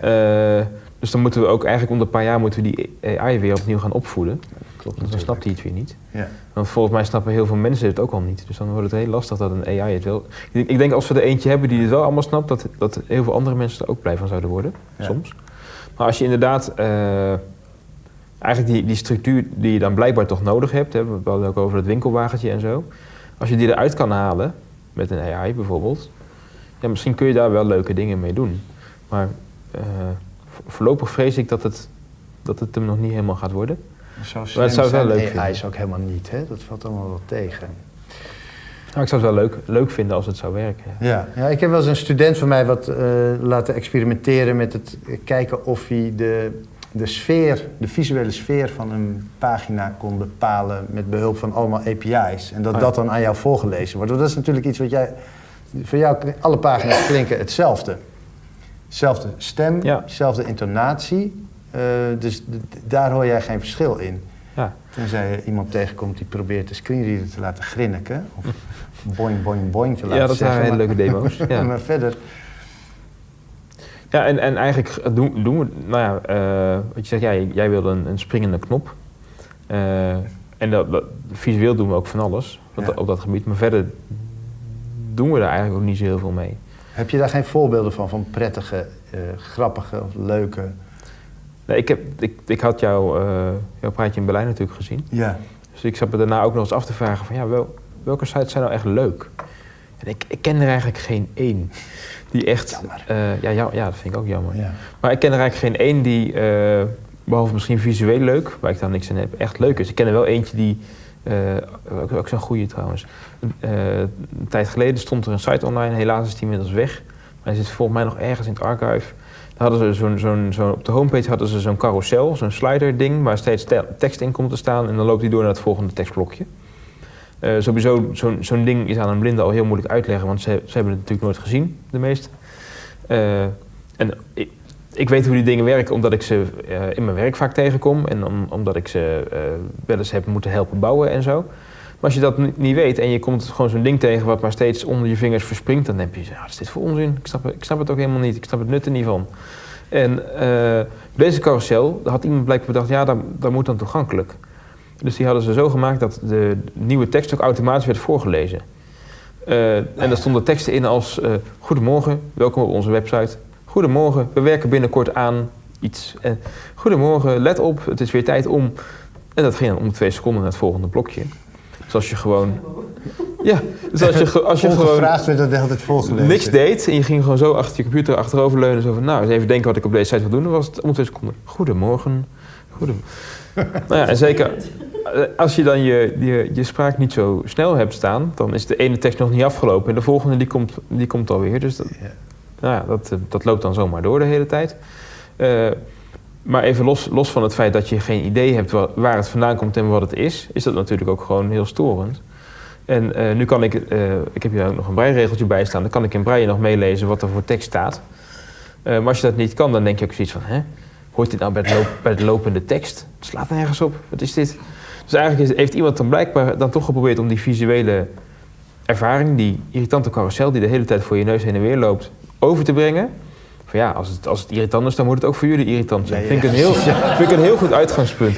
ja, ja. Eh, dus dan moeten we ook eigenlijk om de paar jaar moeten we die AI weer opnieuw gaan opvoeden. Klopt Want dan snapt hij het weer niet. Ja. Want volgens mij snappen heel veel mensen het ook al niet. Dus dan wordt het heel lastig dat een AI het wel... Ik denk, ik denk als we er eentje hebben die het wel allemaal snapt... dat, dat heel veel andere mensen er ook blij van zouden worden. Soms. Maar als je inderdaad... eh, eigenlijk die, die structuur die je dan blijkbaar toch nodig hebt... Hè, we hadden ook over het winkelwagentje en zo. Als je die eruit kan halen, met een AI bijvoorbeeld... Ja, misschien kun je daar wel leuke dingen mee doen. Maar eh, vo- voorlopig vrees ik dat het, dat het hem nog niet helemaal gaat worden. Zo het zou wel zijn leuk AI vinden. is ook helemaal niet, hè? Dat valt allemaal wel tegen. Nou, ik zou het wel leuk, leuk vinden als het zou werken. Ja. ja, ik heb wel eens een student van mij wat eh, laten experimenteren met het kijken of hij de, de sfeer, de visuele sfeer van een pagina kon bepalen met behulp van allemaal API's. En dat Oh ja. dat dan aan jou voorgelezen wordt. Want dat is natuurlijk iets wat jij, voor jou, alle pagina's klinken hetzelfde. Zelfde stem, Ja. zelfde intonatie. Eh, dus daar hoor jij geen verschil in. Ja. Tenzij je iemand tegenkomt die probeert de screenreader te laten grinniken. Of boing, boing, boing te laten Ja, dat zeggen. waren hele leuke demo's. Ja. maar verder Ja, en, en eigenlijk doen, doen we, nou ja, eh, wat je zegt, ja, jij wilde een, een springende knop. Eh, en dat, dat- visueel doen we ook van alles op, Ja. dat- op dat gebied. Maar verder doen we daar eigenlijk ook niet zo heel veel mee. Heb je daar geen voorbeelden van, van prettige, eh, grappige of leuke? Nee, ik, heb, ik, ik had jou, jouw praatje in Berlijn natuurlijk gezien. Ja. Dus ik zat me daarna ook nog eens af te vragen van ja, wel, welke sites zijn nou echt leuk? En ik, ik ken er eigenlijk geen één die echt... Eh, ja, ja, ja, dat vind ik ook jammer. ja. Maar ik ken er eigenlijk geen één die, eh, behalve misschien visueel leuk, waar ik dan niks aan heb, echt leuk is. Ik ken er wel eentje die, eh, ook, ook zo'n goede trouwens. Een tijd geleden stond er een site online, helaas is die inmiddels weg. Maar hij zit volgens mij nog ergens in het archive. Daar hadden ze zo'n, zo'n, zo'n, op de homepage hadden ze zo'n carousel, zo'n slider ding, waar steeds te- tekst in komt te staan. En dan loopt die door naar het volgende tekstblokje. Eh, sowieso, zo'n, ding is aan een blinde al heel moeilijk uitleggen, want ze, ze hebben het natuurlijk nooit gezien, de meeste. Eh, en ik, weet hoe die dingen werken omdat ik ze eh, in mijn werk vaak tegenkom en om- omdat ik ze wel eens heb moeten helpen bouwen en zo. Maar als je dat ni- niet weet en je komt gewoon zo'n ding tegen wat maar steeds onder je vingers verspringt, dan heb je ja, wat is dit voor onzin? Ik snap, ik snap het ook helemaal niet, ik snap het nut er niet van. En deze carousel, daar had iemand blijkbaar bedacht, ja, dat, dat moet dan toegankelijk. Dus die hadden ze zo gemaakt dat de nieuwe tekst ook automatisch werd voorgelezen. Eh, en daar stonden teksten in als: eh, Goedemorgen, welkom op onze website. Goedemorgen, we werken binnenkort aan iets. Eh, goedemorgen, let op, het is weer tijd om. En dat ging dan om twee seconden naar het volgende blokje. Dus als je gewoon. Ja, dus als je, als je gewoon werd dat altijd volgelezen. niks deed en je ging gewoon zo achter je computer achteroverleunen. Zo van, nou, eens even denken wat ik op deze site wil doen. Dan was het om twee seconden. Goedemorgen. Goedem nou ja, en zeker als je dan je, je, je spraak niet zo snel hebt staan, dan is de ene tekst nog niet afgelopen en de volgende die komt, die komt alweer. Dus dat, Ja. nou ja, dat, eh, dat loopt dan zomaar door de hele tijd. Eh, maar even los, los van het feit dat je geen idee hebt wa- waar het vandaan komt en wat het is, is dat natuurlijk ook gewoon heel storend. En eh, nu kan ik, eh, ik heb hier ook nog een breiregeltje bij staan, dan kan ik in breien nog meelezen wat er voor tekst staat. Eh, maar als je dat niet kan, dan denk je ook zoiets van, hè, hoort dit nou bij, het loop- bij de lopende tekst? Het slaat nergens op, wat is dit? Dus eigenlijk is- heeft iemand dan blijkbaar dan toch geprobeerd om die visuele ervaring, die irritante carousel die de hele tijd voor je neus heen en weer loopt, over te brengen. Van ja, als het, als het irritant is, dan moet het ook voor jullie irritant zijn. Ja, Vind, ik een heel, vind ik een heel goed uitgangspunt.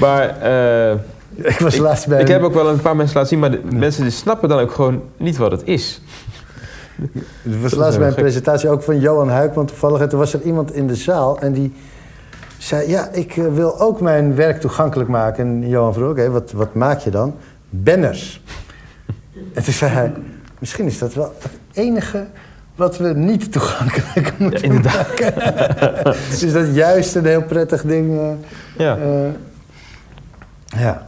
Maar eh, Ik was laatst bij ik heb ook wel een paar mensen laten zien, maar de mensen die snappen dan ook gewoon niet wat het is. Het was laatst bij een presentatie ook van Johan Huik, want toevallig en toen was er iemand in de zaal en die zei: Ja, ik eh, wil ook mijn werk toegankelijk maken. En Johan vroeg: Oké, wat, wat maak je dan? Banners. En toen zei hij: Misschien is dat wel het enige wat we niet toegankelijk moeten inderdaad. maken. is dat juist een heel prettig ding? eh, Ja. eh, ja.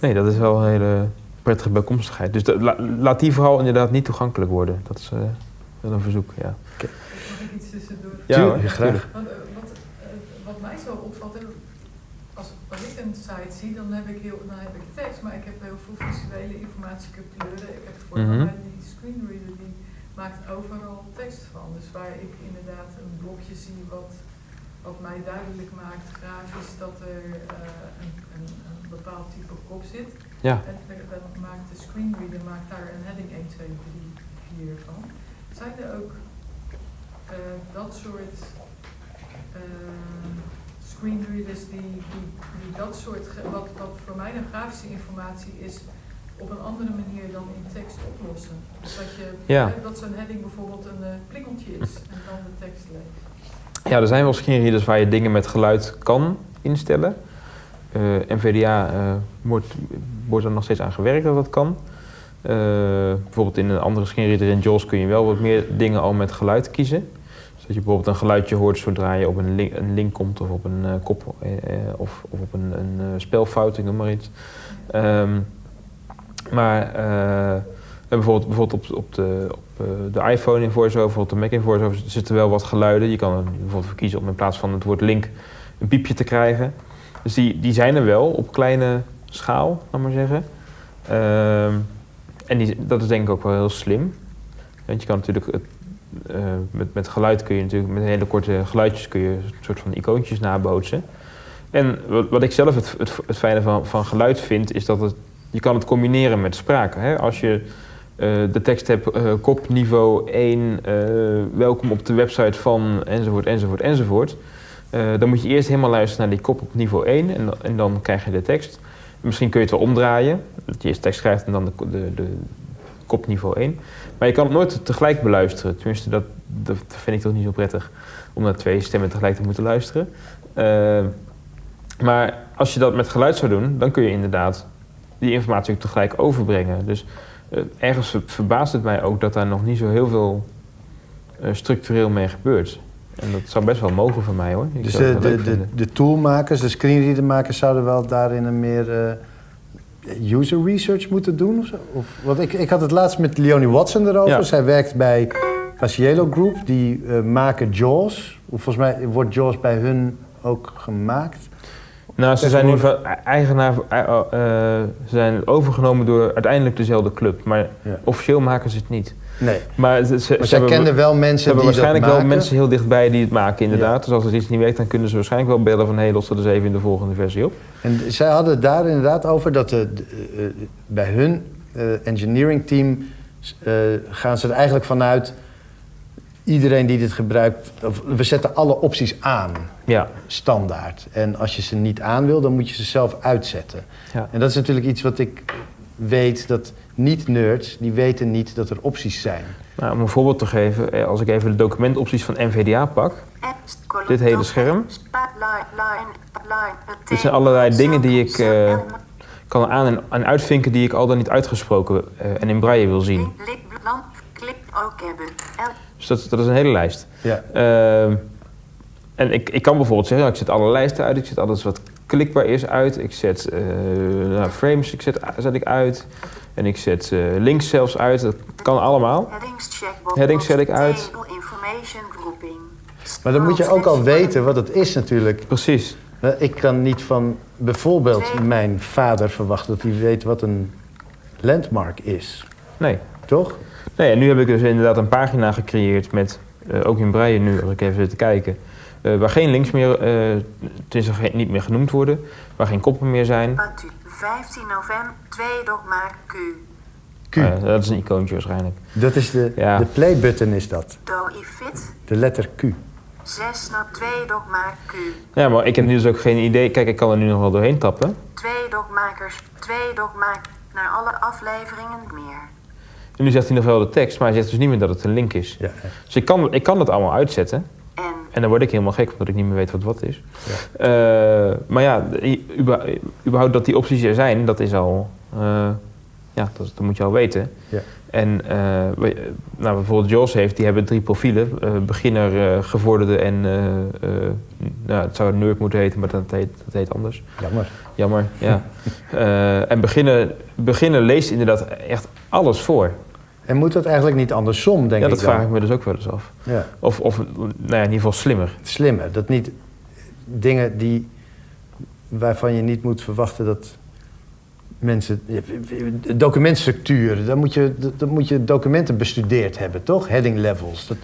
Nee, dat is wel een hele prettige bijkomstigheid. Dus dat- la- laat die vooral inderdaad niet toegankelijk worden. Dat is eh, wel een verzoek, ja. Mag ik iets tussendoor? Ja, Tuurlijk, hoor, graag. tuurlijk. Want, eh, wat, eh, wat mij zo opvalt, hè, als, als ik een site zie, dan heb ik, heel, dan heb ik tekst, maar ik heb heel veel visuele informatie, ik heb kleuren, ik heb Mhm. die screenreader die maakt overal tekst van. Dus waar ik inderdaad een blokje zie wat, wat mij duidelijk maakt, grafisch, dat er eh, een, een, een bepaald type kop zit. Ja. En maakt de screenreader maakt daar een heading 1, 2, 3, 4 van. Zijn er ook eh, dat soort eh, screenreaders die, die, die dat soort, wat, wat voor mij een grafische informatie is, op een andere manier dan in tekst oplossen? Dus dat, je, Ja. dat zo'n heading bijvoorbeeld een plingeltje is en dan de tekst leest. Ja, er zijn wel screenreaders waar je dingen met geluid kan instellen. Eh, NVDA eh, wordt, wordt er nog steeds aan gewerkt dat dat kan. Bijvoorbeeld in een andere screenreader in JAWS kun je wel wat meer dingen al met geluid kiezen. Dus dat je bijvoorbeeld een geluidje hoort zodra je op een link, een link komt of op een eh, kop eh, eh, of, of op een, een eh, spelfout, noem maar iets. Ehm, maar bijvoorbeeld, bijvoorbeeld op, op, de, op de iPhone in VoiceOver, op de Mac in VoiceOver zitten wel wat geluiden. Je kan bijvoorbeeld voor kiezen om in plaats van het woord link een piepje te krijgen. Dus die, die zijn er wel op kleine schaal, laat maar zeggen. Ehm, en die, dat is denk ik ook wel heel slim. Want je kan natuurlijk, het, eh, met, met geluid kun je natuurlijk, met hele korte geluidjes kun je een soort van icoontjes nabootsen. En wat, wat ik zelf het, het, fijne van, van geluid vind, is dat het, je kan het combineren met spraak. Hè? Als je eh, de tekst heb eh, kop niveau 1, eh, welkom op de website van enzovoort, enzovoort, enzovoort. Dan moet je eerst helemaal luisteren naar die kop op niveau 1 en, en dan krijg je de tekst. Misschien kun je het wel omdraaien, dat je eerst tekst schrijft en dan de, de, de kop niveau 1. Maar je kan het nooit tegelijk beluisteren. Tenminste, dat, dat vind ik toch niet zo prettig om naar twee stemmen tegelijk te moeten luisteren. Eh, maar als je dat met geluid zou doen, dan kun je inderdaad die informatie ook tegelijk overbrengen. Dus eh, ergens ver- verbaast het mij ook dat daar nog niet zo heel veel eh, structureel mee gebeurt. En dat zou best wel mogen van mij hoor. Ik Dus de, de, de, de toolmakers, de screenreadermakers zouden wel daarin een meer eh, user research moeten doen? Of? Of, want ik, ik had het laatst met Leonie Watson erover. Ja. Zij werkt bij Casiello Group. Die eh, maken JAWS. Of Volgens mij wordt JAWS bij hun ook gemaakt. Nou, ze zijn nu eigenaar, eh, eh, ze zijn overgenomen door uiteindelijk dezelfde club. Maar Ja. officieel maken ze het niet. Nee. Maar, ze, ze Maar zij hebben- kenden wel mensen hebben die dat waarschijnlijk wel mensen heel dichtbij die het maken, inderdaad. Dus als er iets niet werkt, dan kunnen ze waarschijnlijk wel bellen van... hé, hey, los er dus even in de volgende versie op. En zij hadden het daar inderdaad over dat de, eh, bij hun eh, engineering team eh, gaan ze er eigenlijk vanuit iedereen die dit gebruikt, of, we zetten alle opties aan, Ja, standaard. En als je ze niet aan wil, dan moet je ze zelf uitzetten. ja. En dat is natuurlijk iets wat ik weet dat niet-nerds, die weten niet dat er opties zijn. Nou, om een voorbeeld te geven, eh, als ik even de documentopties van NVDA pak... Dit hele scherm. Dit zijn allerlei dingen die ik, eh, kan aan- en, en uitvinken die ik al dan niet uitgesproken eh, en in braille wil zien. Dus dat, dat is een hele lijst. Ja. Ehm, en ik, ik kan bijvoorbeeld zeggen, nou, ik zet alle lijsten uit, ik zet alles wat klikbaar is uit, ik zet nou, frames ik zet, zet ik uit en ik zet eh, links zelfs uit, dat kan allemaal. headings checkbox. Headings zet ik uit. Maar dan moet je ook al weten wat het is natuurlijk. Precies. Eh, Ik kan niet van bijvoorbeeld mijn vader verwachten dat hij weet wat een landmark is. Nee. Toch? nee. En nu heb ik dus inderdaad een pagina gecreëerd met, eh, ook in braille nu, als ik even zit te kijken, eh, waar geen links meer, eh tenminste geen- niet meer genoemd worden, waar geen koppen meer zijn. Batu. 15 november. 2 dogma Q. Q. Dat is een icoontje waarschijnlijk. Dat is de, Ja. de play-button is dat. Do i fit. De letter Q. 6 naar 2 dogma Q. Ja, maar ik heb nu dus ook geen idee. Kijk, ik kan er nu nog wel doorheen tappen. Twee dogmakers. Twee dogma naar alle afleveringen meer. En nu zegt hij nog wel de tekst, maar hij zegt dus niet meer dat het een link is. Ja. Dus ik kan, ik kan het allemaal uitzetten. En dan word ik helemaal gek, omdat ik niet meer weet wat wat is. Eh, maar ja, überhaupt dat die opties er zijn, dat is al... eh, ja, dat, dat moet je al weten. Ja. En eh, nou, bijvoorbeeld Jos heeft, die hebben drie profielen. beginner, gevorderde en... nou, het zou nerd moeten heten, maar dat heet, dat heet anders. Jammer. Jammer, ja. En beginnen, beginnen leest inderdaad echt alles voor. En moet dat eigenlijk niet andersom, denk ja, ik dat dan? vraag ik me dus ook wel eens af. Ja. Of, of nou ja, in ieder geval slimmer. Slimmer. Dat niet dingen die, waarvan je niet moet verwachten dat mensen... Documentstructuur, dan moet je, dan moet je documenten bestudeerd hebben, toch? Heading levels. Dat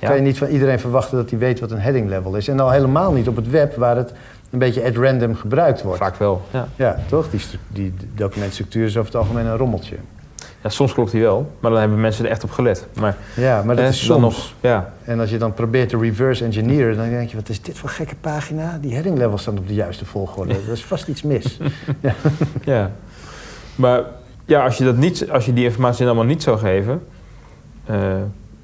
Ja. kan je niet van iedereen verwachten dat hij weet wat een heading level is. En al helemaal niet op het web, waar het een beetje at random gebruikt wordt. Vaak wel. Ja. Ja, toch? Die, die documentstructuur is over het algemeen een rommeltje. Ja, soms klopt die wel, maar dan hebben mensen er echt op gelet. Maar, Ja, maar dat is soms. nog, ja. En als je dan probeert te reverse engineeren, dan denk je, wat is dit voor gekke pagina? Die heading levels staan op de juiste volgorde. Er is vast iets mis. ja. Maar ja, als je, dat niet, als je die informatie allemaal niet zou geven, eh,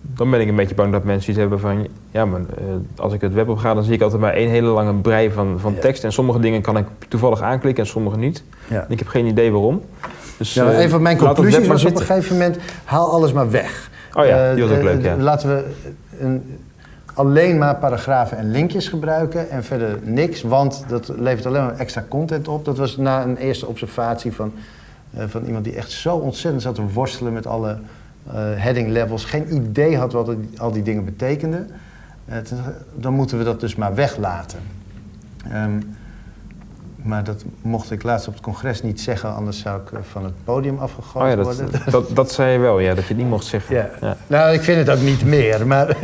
dan ben ik een beetje bang dat mensen iets hebben van, ja, maar eh, als ik het web op ga, dan zie ik altijd maar één hele lange brei van, van Ja. tekst. En sommige dingen kan ik toevallig aanklikken en sommige niet. Ja. En ik heb geen idee waarom. Dus, Ja, eh, een van mijn conclusies was op een gegeven moment, haal alles maar weg. Oh ja, Eh, die was ook leuk, ja. Laten we een, alleen maar paragrafen en linkjes gebruiken en verder niks, want dat levert alleen maar extra content op. Dat was na een eerste observatie van, eh, van iemand die echt zo ontzettend zat te worstelen met alle heading levels, geen idee had wat al die dingen betekenden. Dan moeten we dat dus maar weglaten. Ehm, maar dat mocht ik laatst op het congres niet zeggen, anders zou ik eh, van het podium afgegooid Oh ja, dat, worden. dat, dat zei je wel, ja, dat je het niet mocht zeggen. Ja. Ja. Nou, ik vind het ook niet meer. Maar eh,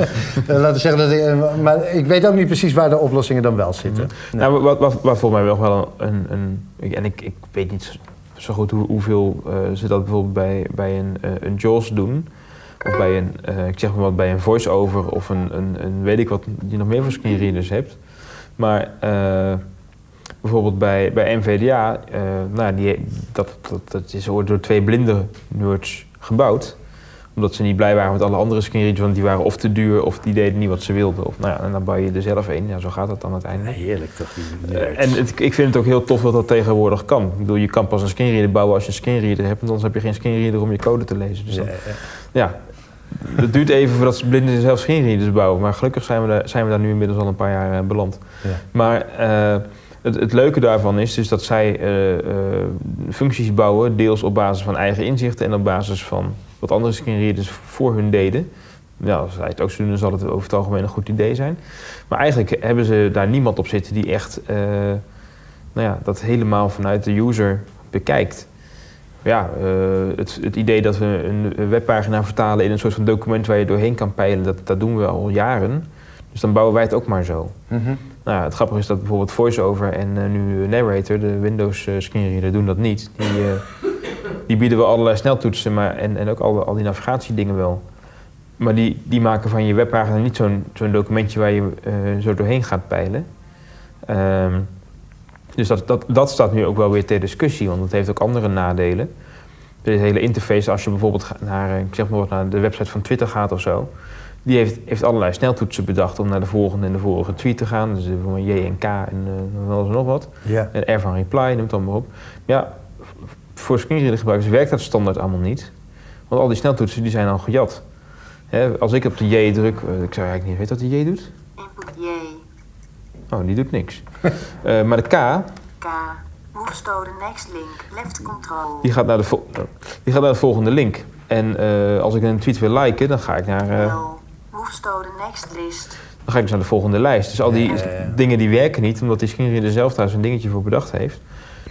laten we zeggen dat ik. eh, Maar ik weet ook niet precies waar de oplossingen dan wel zitten. Nee. Nou, wat, wat, wat volgens mij wel wel een, een, en ik, ik weet niet zo- goed hoe, hoeveel eh, ze dat bijvoorbeeld bij, bij een, een JAWS doen. Of bij een, eh, ik zeg maar wat, bij een voice-over of een, een, een weet ik wat, die nog meer voor screenreaders hebt. Maar bijvoorbeeld bij, bij NVDA, eh, nou, die, dat, dat, dat is door twee blinde nerds gebouwd. Omdat ze niet blij waren met alle andere screenreaders, want die waren of te duur of die deden niet wat ze wilden. Of, nou ja, en dan bouw je er zelf een. Ja, zo gaat dat dan uiteindelijk. Heerlijk toch, die Eh, en het- ik vind het ook heel tof dat dat tegenwoordig kan. Ik bedoel, je kan pas een screenreader bouwen als je een screenreader hebt, want anders heb je geen screenreader om je code te lezen. Dus Ja, dan- ja. ja, het duurt even voordat ze blinden zelf screenreaders bouwen. Maar gelukkig zijn we, daar, zijn we daar nu inmiddels al een paar jaar eh, beland. Ja. Maar het, leuke daarvan is dus dat zij eh, eh, functies bouwen, deels op basis van eigen inzichten en op basis van wat andere screenreaders voor hun deden. Ja, als zij het ook zo doen, zal het over het algemeen een goed idee zijn. Maar eigenlijk hebben ze daar niemand op zitten die echt eh, nou ja, dat helemaal vanuit de user bekijkt. Ja, het, het idee dat we een webpagina vertalen in een soort van document waar je doorheen kan peilen, dat, dat doen we al jaren. Dus dan bouwen wij het ook maar zo. Mhm. Nou, het grappige is dat bijvoorbeeld VoiceOver en eh, nu Narrator, de Windows eh, screenreader, doen dat niet. Die, eh, die bieden we allerlei sneltoetsen maar, en, en ook al, die navigatiedingen wel. Maar die, die maken van je webpagina niet zo'n zo'n documentje waar je zo doorheen gaat peilen. Ehm, dus dat, dat, dat staat nu ook wel weer ter discussie, want het heeft ook andere nadelen. De hele interface, als je bijvoorbeeld naar, ik zeg maar naar de website van Twitter gaat of zo, die heeft, heeft allerlei sneltoetsen bedacht om naar de volgende en de vorige tweet te gaan. Dus voor J en K en eh, nog wel eens nog wat. Ja. En R van reply, noem het allemaal op. Ja, voor screenreader gebruikers werkt dat standaard allemaal niet. Want al die sneltoetsen die zijn al gejat. Hè, als ik op de J druk, eh, ik zou eigenlijk niet weten wat de J doet. Input J, Oh, die doet niks. Eh, maar de K, K. Move to the next link, left control. die gaat naar de, die gaat naar de volgende link. En eh, als ik een tweet wil liken, dan ga ik naar... eh, L. Move to the next list. Dan ga ik dus naar de volgende lijst. Dus al die Ja, ja, ja. dingen die werken niet, omdat die screenreader zelf daar zo'n dingetje voor bedacht heeft.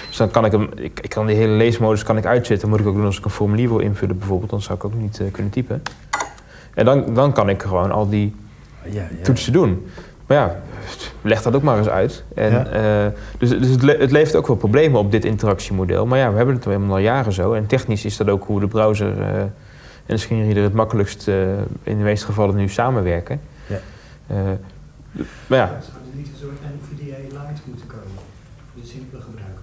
Dus dan kan ik hem, ik, ik kan die hele leesmodus kan ik uitzetten. Moet ik ook doen als ik een formulier wil invullen bijvoorbeeld, dan zou ik ook niet eh, kunnen typen. En dan, dan kan ik gewoon al die Ja, ja. toetsen doen. Maar ja, leg dat ook maar eens uit. En, Ja. eh, dus dus het, le- het levert ook wel problemen op dit interactiemodel. Maar ja, we hebben het helemaal al jaren zo. En technisch is dat ook hoe de browser eh, en de screenreader het makkelijkst eh, in de meeste gevallen nu samenwerken. Ja. Eh, maar ja, Er niet een soort NVDA Lite moeten komen voor de simpele gebruikers.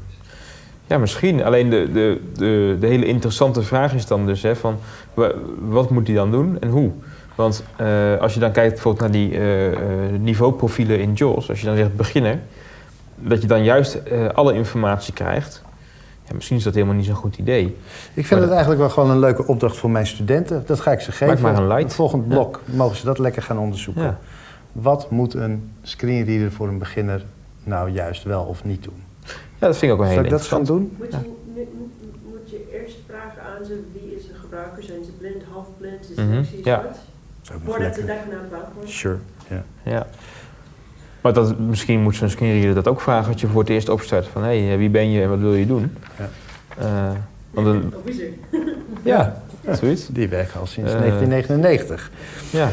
Ja, misschien. Alleen de, de, de, de hele interessante vraag is dan dus hè, van wa- wat moet hij dan doen en hoe? Want eh, als je dan kijkt bijvoorbeeld naar die eh, eh, niveauprofielen in JAWS, als je dan zegt beginner, dat je dan juist eh, alle informatie krijgt. Ja, misschien is dat helemaal niet zo'n goed idee. Ik vind het eigenlijk wel gewoon een leuke opdracht voor mijn studenten. Dat ga ik ze geven. maar een light. Het volgende Ja. blok mogen ze dat lekker gaan onderzoeken. Ja. Wat moet een screenreader voor een beginner nou juist wel of niet doen? Ja, dat vind ik ook wel heel Zal ik dat gaan doen? Moet je, moet eerst vragen aan ze wie is een gebruiker? Zijn ze blind, halfblind, is Mhm, mm ja. ik nog Voordat ze daar naar komen. Sure. Ja. Ja. Maar dat, misschien moet zo'n screenreader dat ook vragen als je voor het eerst opstart. Van hé, hey, wie ben je en wat wil je doen? Ja. Eh, want een, er? Ja, zoiets. die werken al sinds Eh. 1999. Ja.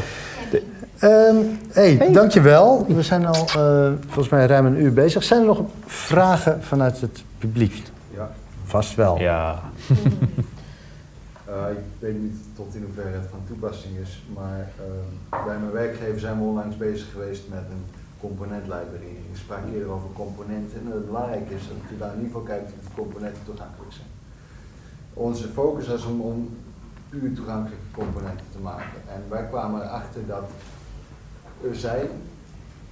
Ehm hey, dankjewel. We zijn al eh, volgens mij ruim een uur bezig. Zijn er nog vragen vanuit het publiek? Ja. Vast wel. Ja. Eh, ik weet niet tot in hoeverre het van toepassing is, maar eh, bij mijn werkgever zijn we onlangs bezig geweest met een componentlibrary. Ik sprak eerder over componenten en het belangrijk is dat je daar in ieder geval kijkt of de componenten toegankelijk zijn. Onze focus was om, om puur toegankelijke componenten te maken. En wij kwamen erachter dat er zijn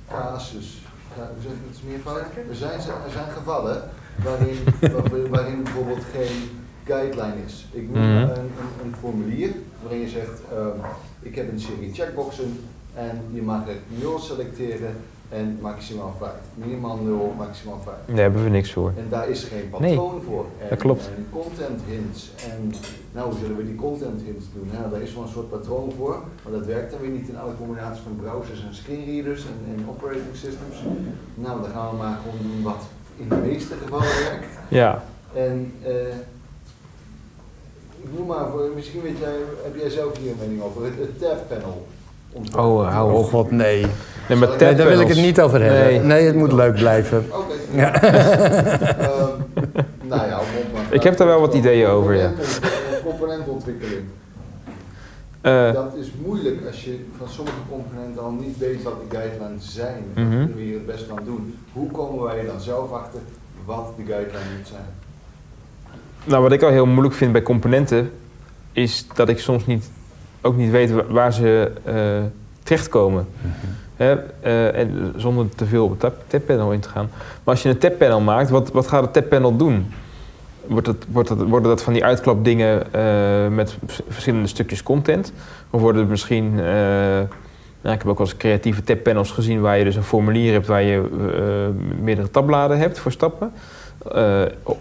casus, hoe zeg ik het meervoud? Er zijn, er zijn gevallen waarin, waar- waarin bijvoorbeeld geen guideline is. Ik noem Mhm. een, een, een formulier waarin je zegt, ehm, ik heb een serie checkboxen en je mag er 0 selecteren en maximaal 5. Minimaal 0, maximaal 5. Daar hebben we niks voor. En daar is geen Nee, patroon voor. En, dat klopt. En content hints. En nou, hoe zullen we die content hints doen? Nou, daar is wel een soort patroon voor, maar dat werkt dan weer niet in alle combinaties van browsers en screenreaders en, en operating systems. Nou, dan gaan we maar gewoon doen wat in de meeste gevallen werkt. Ja. En eh, ik noem maar voor, misschien weet jij, heb jij zelf hier een mening over het, het tab panel. Oh, hou Oh op. god, nee. Nee, maar Nee, daar wil ik het niet over hebben. Nee. Nee, het moet leuk blijven. Oké. Ja. Ehm, nou ja, Ik heb daar wel wat ideeën over, ja. Componenten- Componentontwikkeling. Eh, Dat is moeilijk als je van sommige componenten al niet weet wat de guidelines zijn. Mhm. Wat kunnen we hier het best aan doen? Hoe komen wij er dan zelf achter wat de guideline moet zijn? Nou, wat ik al heel moeilijk vind bij componenten, is dat ik soms niet, ook niet weet wa- waar ze eh, terechtkomen. Eh, en zonder te veel op het tabpanel in te gaan. Maar als je een tabpanel maakt, wat, wat gaat het tabpanel doen? Wordt wordt worden dat van die uitklapdingen eh, met vers- verschillende stukjes content? Of worden het misschien... eh, nou, ik heb ook wel eens creatieve tabpanels gezien waar je dus een formulier hebt waar je meerdere tabbladen hebt voor stappen.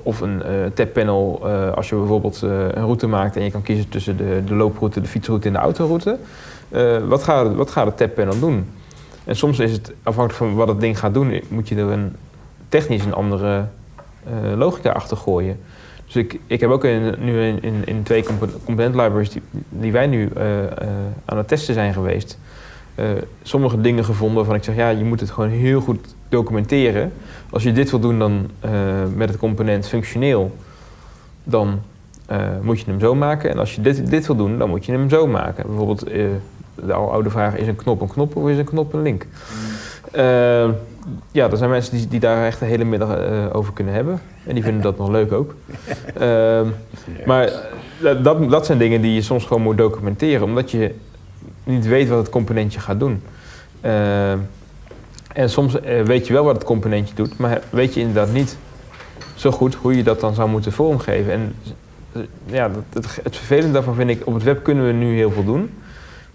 Of een eh tabpanel als je bijvoorbeeld een route maakt en je kan kiezen tussen de, de looproute, de fietsroute en de autoroute. Wat, gaat, wat gaat het tabpanel doen? En soms is het afhankelijk van wat het ding gaat doen, moet je er een, technisch een andere eh, logica achter gooien. Dus ik, ik heb ook in, nu in, in, in twee compo- component libraries die, wij nu eh, eh, aan het testen zijn geweest, sommige dingen gevonden waarvan ik zeg, ja, je moet het gewoon heel goed documenteren. Als je dit wil doen dan met het component functioneel, dan moet je hem zo maken. En als je dit, dit wil doen, dan moet je hem zo maken. Bijvoorbeeld de oude vraag, is een knop een knop of is een knop een link? Eh, ja, er zijn mensen die, die daar echt de hele middag eh, over kunnen hebben. En die vinden dat nog leuk ook. Ehm, maar dat, dat zijn dingen die je soms gewoon moet documenteren, omdat je niet weet wat het componentje gaat doen. Ehm, en soms eh, weet je wel wat het componentje doet, maar weet je inderdaad niet zo goed hoe je dat dan zou moeten vormgeven. En ja, het, het vervelende daarvan vind ik, op het web kunnen we nu heel veel doen.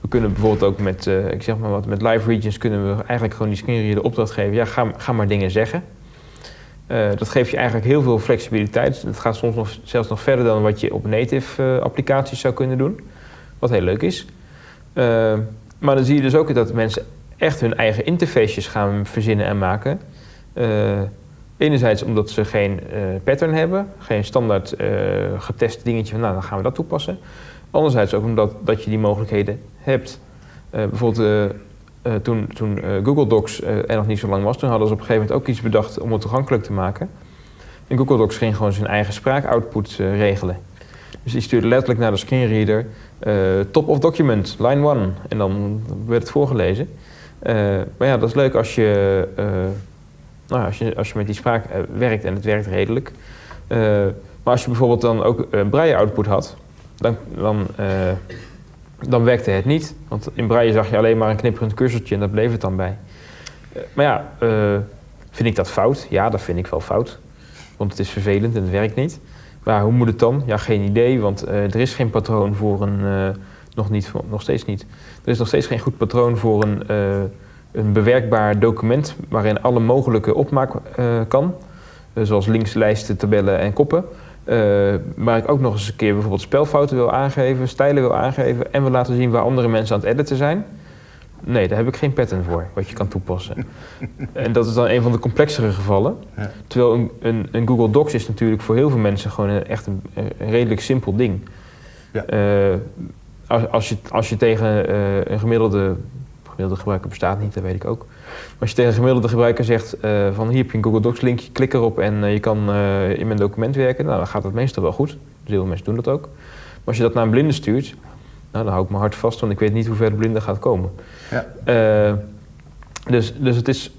We kunnen bijvoorbeeld ook met, eh, ik zeg maar wat, met live regions kunnen we eigenlijk gewoon die screenreader de opdracht geven. Ja, ga, ga maar dingen zeggen. Eh, dat geeft je eigenlijk heel veel flexibiliteit. Het gaat soms nog, zelfs nog verder dan wat je op native eh, applicaties zou kunnen doen. Wat heel leuk is. Maar dan zie je dus ook dat mensen echt hun eigen interfaces gaan verzinnen en maken. Enerzijds omdat ze geen pattern hebben, geen standaard getest dingetje van nou dan gaan we dat toepassen. Anderzijds ook omdat dat je die mogelijkheden hebt. Eh, bijvoorbeeld eh, eh, toen, Google Docs er nog niet zo lang was, toen hadden ze op een gegeven moment ook iets bedacht om het toegankelijk te maken. En Google Docs ging gewoon zijn eigen spraakoutput regelen. Dus die stuurde letterlijk naar de screenreader top of document, line 1. En dan werd het voorgelezen. Maar ja, dat is leuk als je, nou, als je, als je met die spraak werkt en het werkt redelijk. Maar als je bijvoorbeeld dan ook eh, braille output had, dan, dan, eh, dan werkte het niet. Want in braille zag je alleen maar een knipperend cursortje en dat bleef het dan bij. Eh, maar ja, eh, vind ik dat fout? Ja, dat vind ik wel fout. Want het is vervelend en het werkt niet. Maar hoe moet het dan? Ja, geen idee, want er is geen patroon voor een... nog, niet, nog steeds niet. Er is nog steeds geen goed patroon voor een, een bewerkbaar document... waarin alle mogelijke opmaak kan. Zoals links, lijsten, tabellen en koppen. Eh, waar ik ook nog eens een keer bijvoorbeeld spelfouten wil aangeven... stijlen wil aangeven en wil laten zien waar andere mensen aan het editen zijn... Nee, daar heb ik geen pattern voor, wat je kan toepassen. en dat is dan een van de complexere gevallen. Ja. Terwijl een, een, een Google Docs is natuurlijk voor heel veel mensen gewoon een, echt een, een redelijk simpel ding. Ja. Eh, als, als, je, als je tegen eh, een gemiddelde, gemiddelde gebruiker bestaat niet, dat weet ik ook. Maar als je tegen een gemiddelde gebruiker zegt eh, van hier heb je een Google Docs linkje, klik erop en eh, je kan eh, in mijn document werken, nou, dan gaat dat meestal wel goed. Dus heel veel mensen doen dat ook. Maar als je dat naar een blinde stuurt, nou, dan hou ik mijn hart vast, want ik weet niet hoe ver de blinde gaat komen. Ja. Dus, dus het is,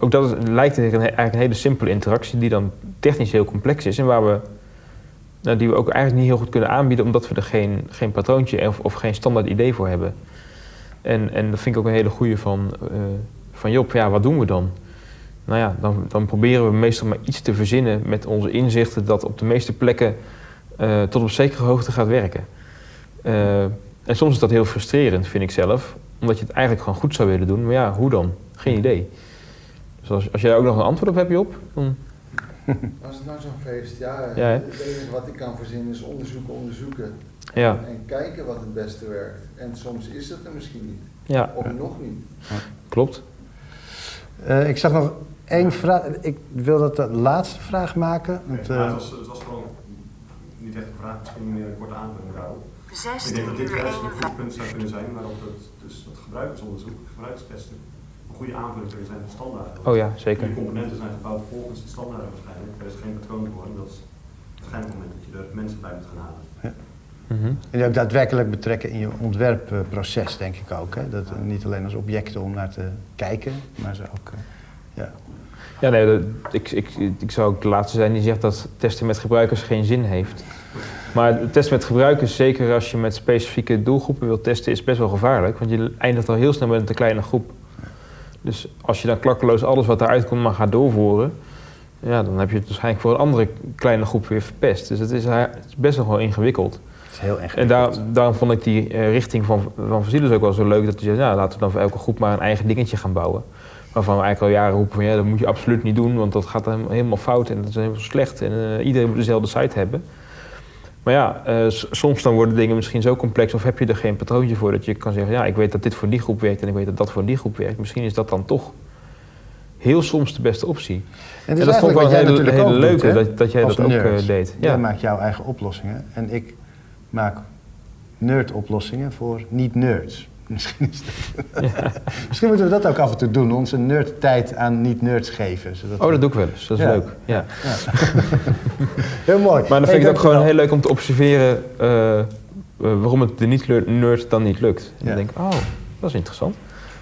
ook dat is- lijkt eigenlijk een, eigenlijk een hele simpele interactie die dan technisch heel complex is en waar we, nou, die we ook eigenlijk niet heel goed kunnen aanbieden omdat we er geen, geen patroontje of, of geen standaard idee voor hebben. En, en dat vind ik ook een hele goede van, eh, van Job. Ja, wat doen we dan? Nou ja, dan, dan proberen we meestal maar iets te verzinnen met onze inzichten dat op de meeste plekken eh, tot op zekere hoogte gaat werken. Eh, en soms is dat heel frustrerend, vind ik zelf, omdat je het eigenlijk gewoon goed zou willen doen. Maar ja, hoe dan? Geen idee. Dus als, als jij ook nog een antwoord op hebt, Job, dan... Als het nou zo'n feest, ja, Ja, hè? het enige wat ik kan verzinnen is onderzoeken, onderzoeken. Ja, En kijken wat het beste werkt. En soms is het er misschien niet. ja Of nog niet. klopt. Eh, ik zag nog één vraag. Ik wil dat de laatste vraag maken. Want, Nee, eh, het, was, het was gewoon niet echt een vraag, misschien meer een korte aanvulling daarop. Ik 16 denk dat dit juist een 51. goed punt zou kunnen zijn waarop het, dus dat gebruikersonderzoek, gebruikstesten, goede aanvulling kunnen zijn van standaarden. Oh ja, zeker. Die componenten zijn gebouwd volgens de standaarden waarschijnlijk. Er is geen patroon voor en dat is uiteindelijk moment dat je er mensen bij moet gaan halen. Mhm. En ook daadwerkelijk betrekken in je ontwerpproces, denk ik ook. Hè? Dat, niet alleen als objecten om naar te kijken, maar ze ook... eh, ja. Ja, nee, dat- ik, ik, ik zou ook de laatste zijn die zegt dat testen met gebruikers geen zin heeft. Maar testen met gebruikers, zeker als je met specifieke doelgroepen wilt testen, is best wel gevaarlijk. Want je eindigt al heel snel met een te kleine groep. Dus als je dan klakkeloos alles wat eruit komt maar gaat doorvoeren, ja, dan heb je het waarschijnlijk voor een andere kleine groep weer verpest. Dus het is, het is best nog wel ingewikkeld. Het is heel erg. En daar, daarom vond ik die eh, richting van, van Facilis ook wel zo leuk. Dat je zegt, nou, laten we dan voor elke groep maar een eigen dingetje gaan bouwen. Waarvan we eigenlijk al jaren roepen van ja, dat moet je absoluut niet doen. Want dat gaat helemaal fout en dat is helemaal slecht. En eh, iedereen moet dezelfde site hebben. Maar ja, eh, soms dan worden dingen misschien zo complex. Of heb je er geen patroontje voor dat je kan zeggen... ja, ik weet dat dit voor die groep werkt en ik weet dat dat voor die groep werkt. Misschien is dat dan toch heel soms de beste optie. En dat vond ik wel jij hele, doet, leuke, dat, dat jij Als dat ook eh, deed. Jij Ja. maakt jouw eigen oplossingen en ik maak nerd-oplossingen voor niet-nerds. Misschien, is dat... Misschien moeten we dat ook af en toe doen, onze nerd-tijd aan niet-nerds geven. Zodat Oh, dat doe ik wel eens. Dat is Ja. leuk. Ja. Heel mooi. Maar dan Hey, vind ik het ook gewoon heel leuk om te observeren eh, eh, waarom het de niet-nerd dan niet lukt. En Ja. dan denk ik, oh, dat is interessant.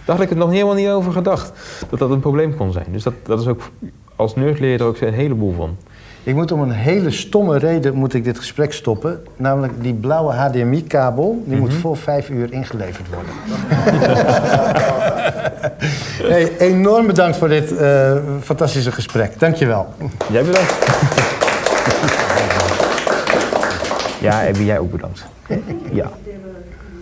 Daar had ik het nog helemaal niet over gedacht, dat dat een probleem kon zijn. Dus dat, dat is ook, als nerd leer je er ook een heleboel van. Ik moet om een hele stomme reden moet ik dit gesprek stoppen. Namelijk die blauwe HDMI-kabel, die moet Mhm. voor vijf uur ingeleverd worden. hey, enorm bedankt voor dit eh, fantastische gesprek. Dankjewel. Jij bedankt. ja, Abby, jij ook bedankt. Ja.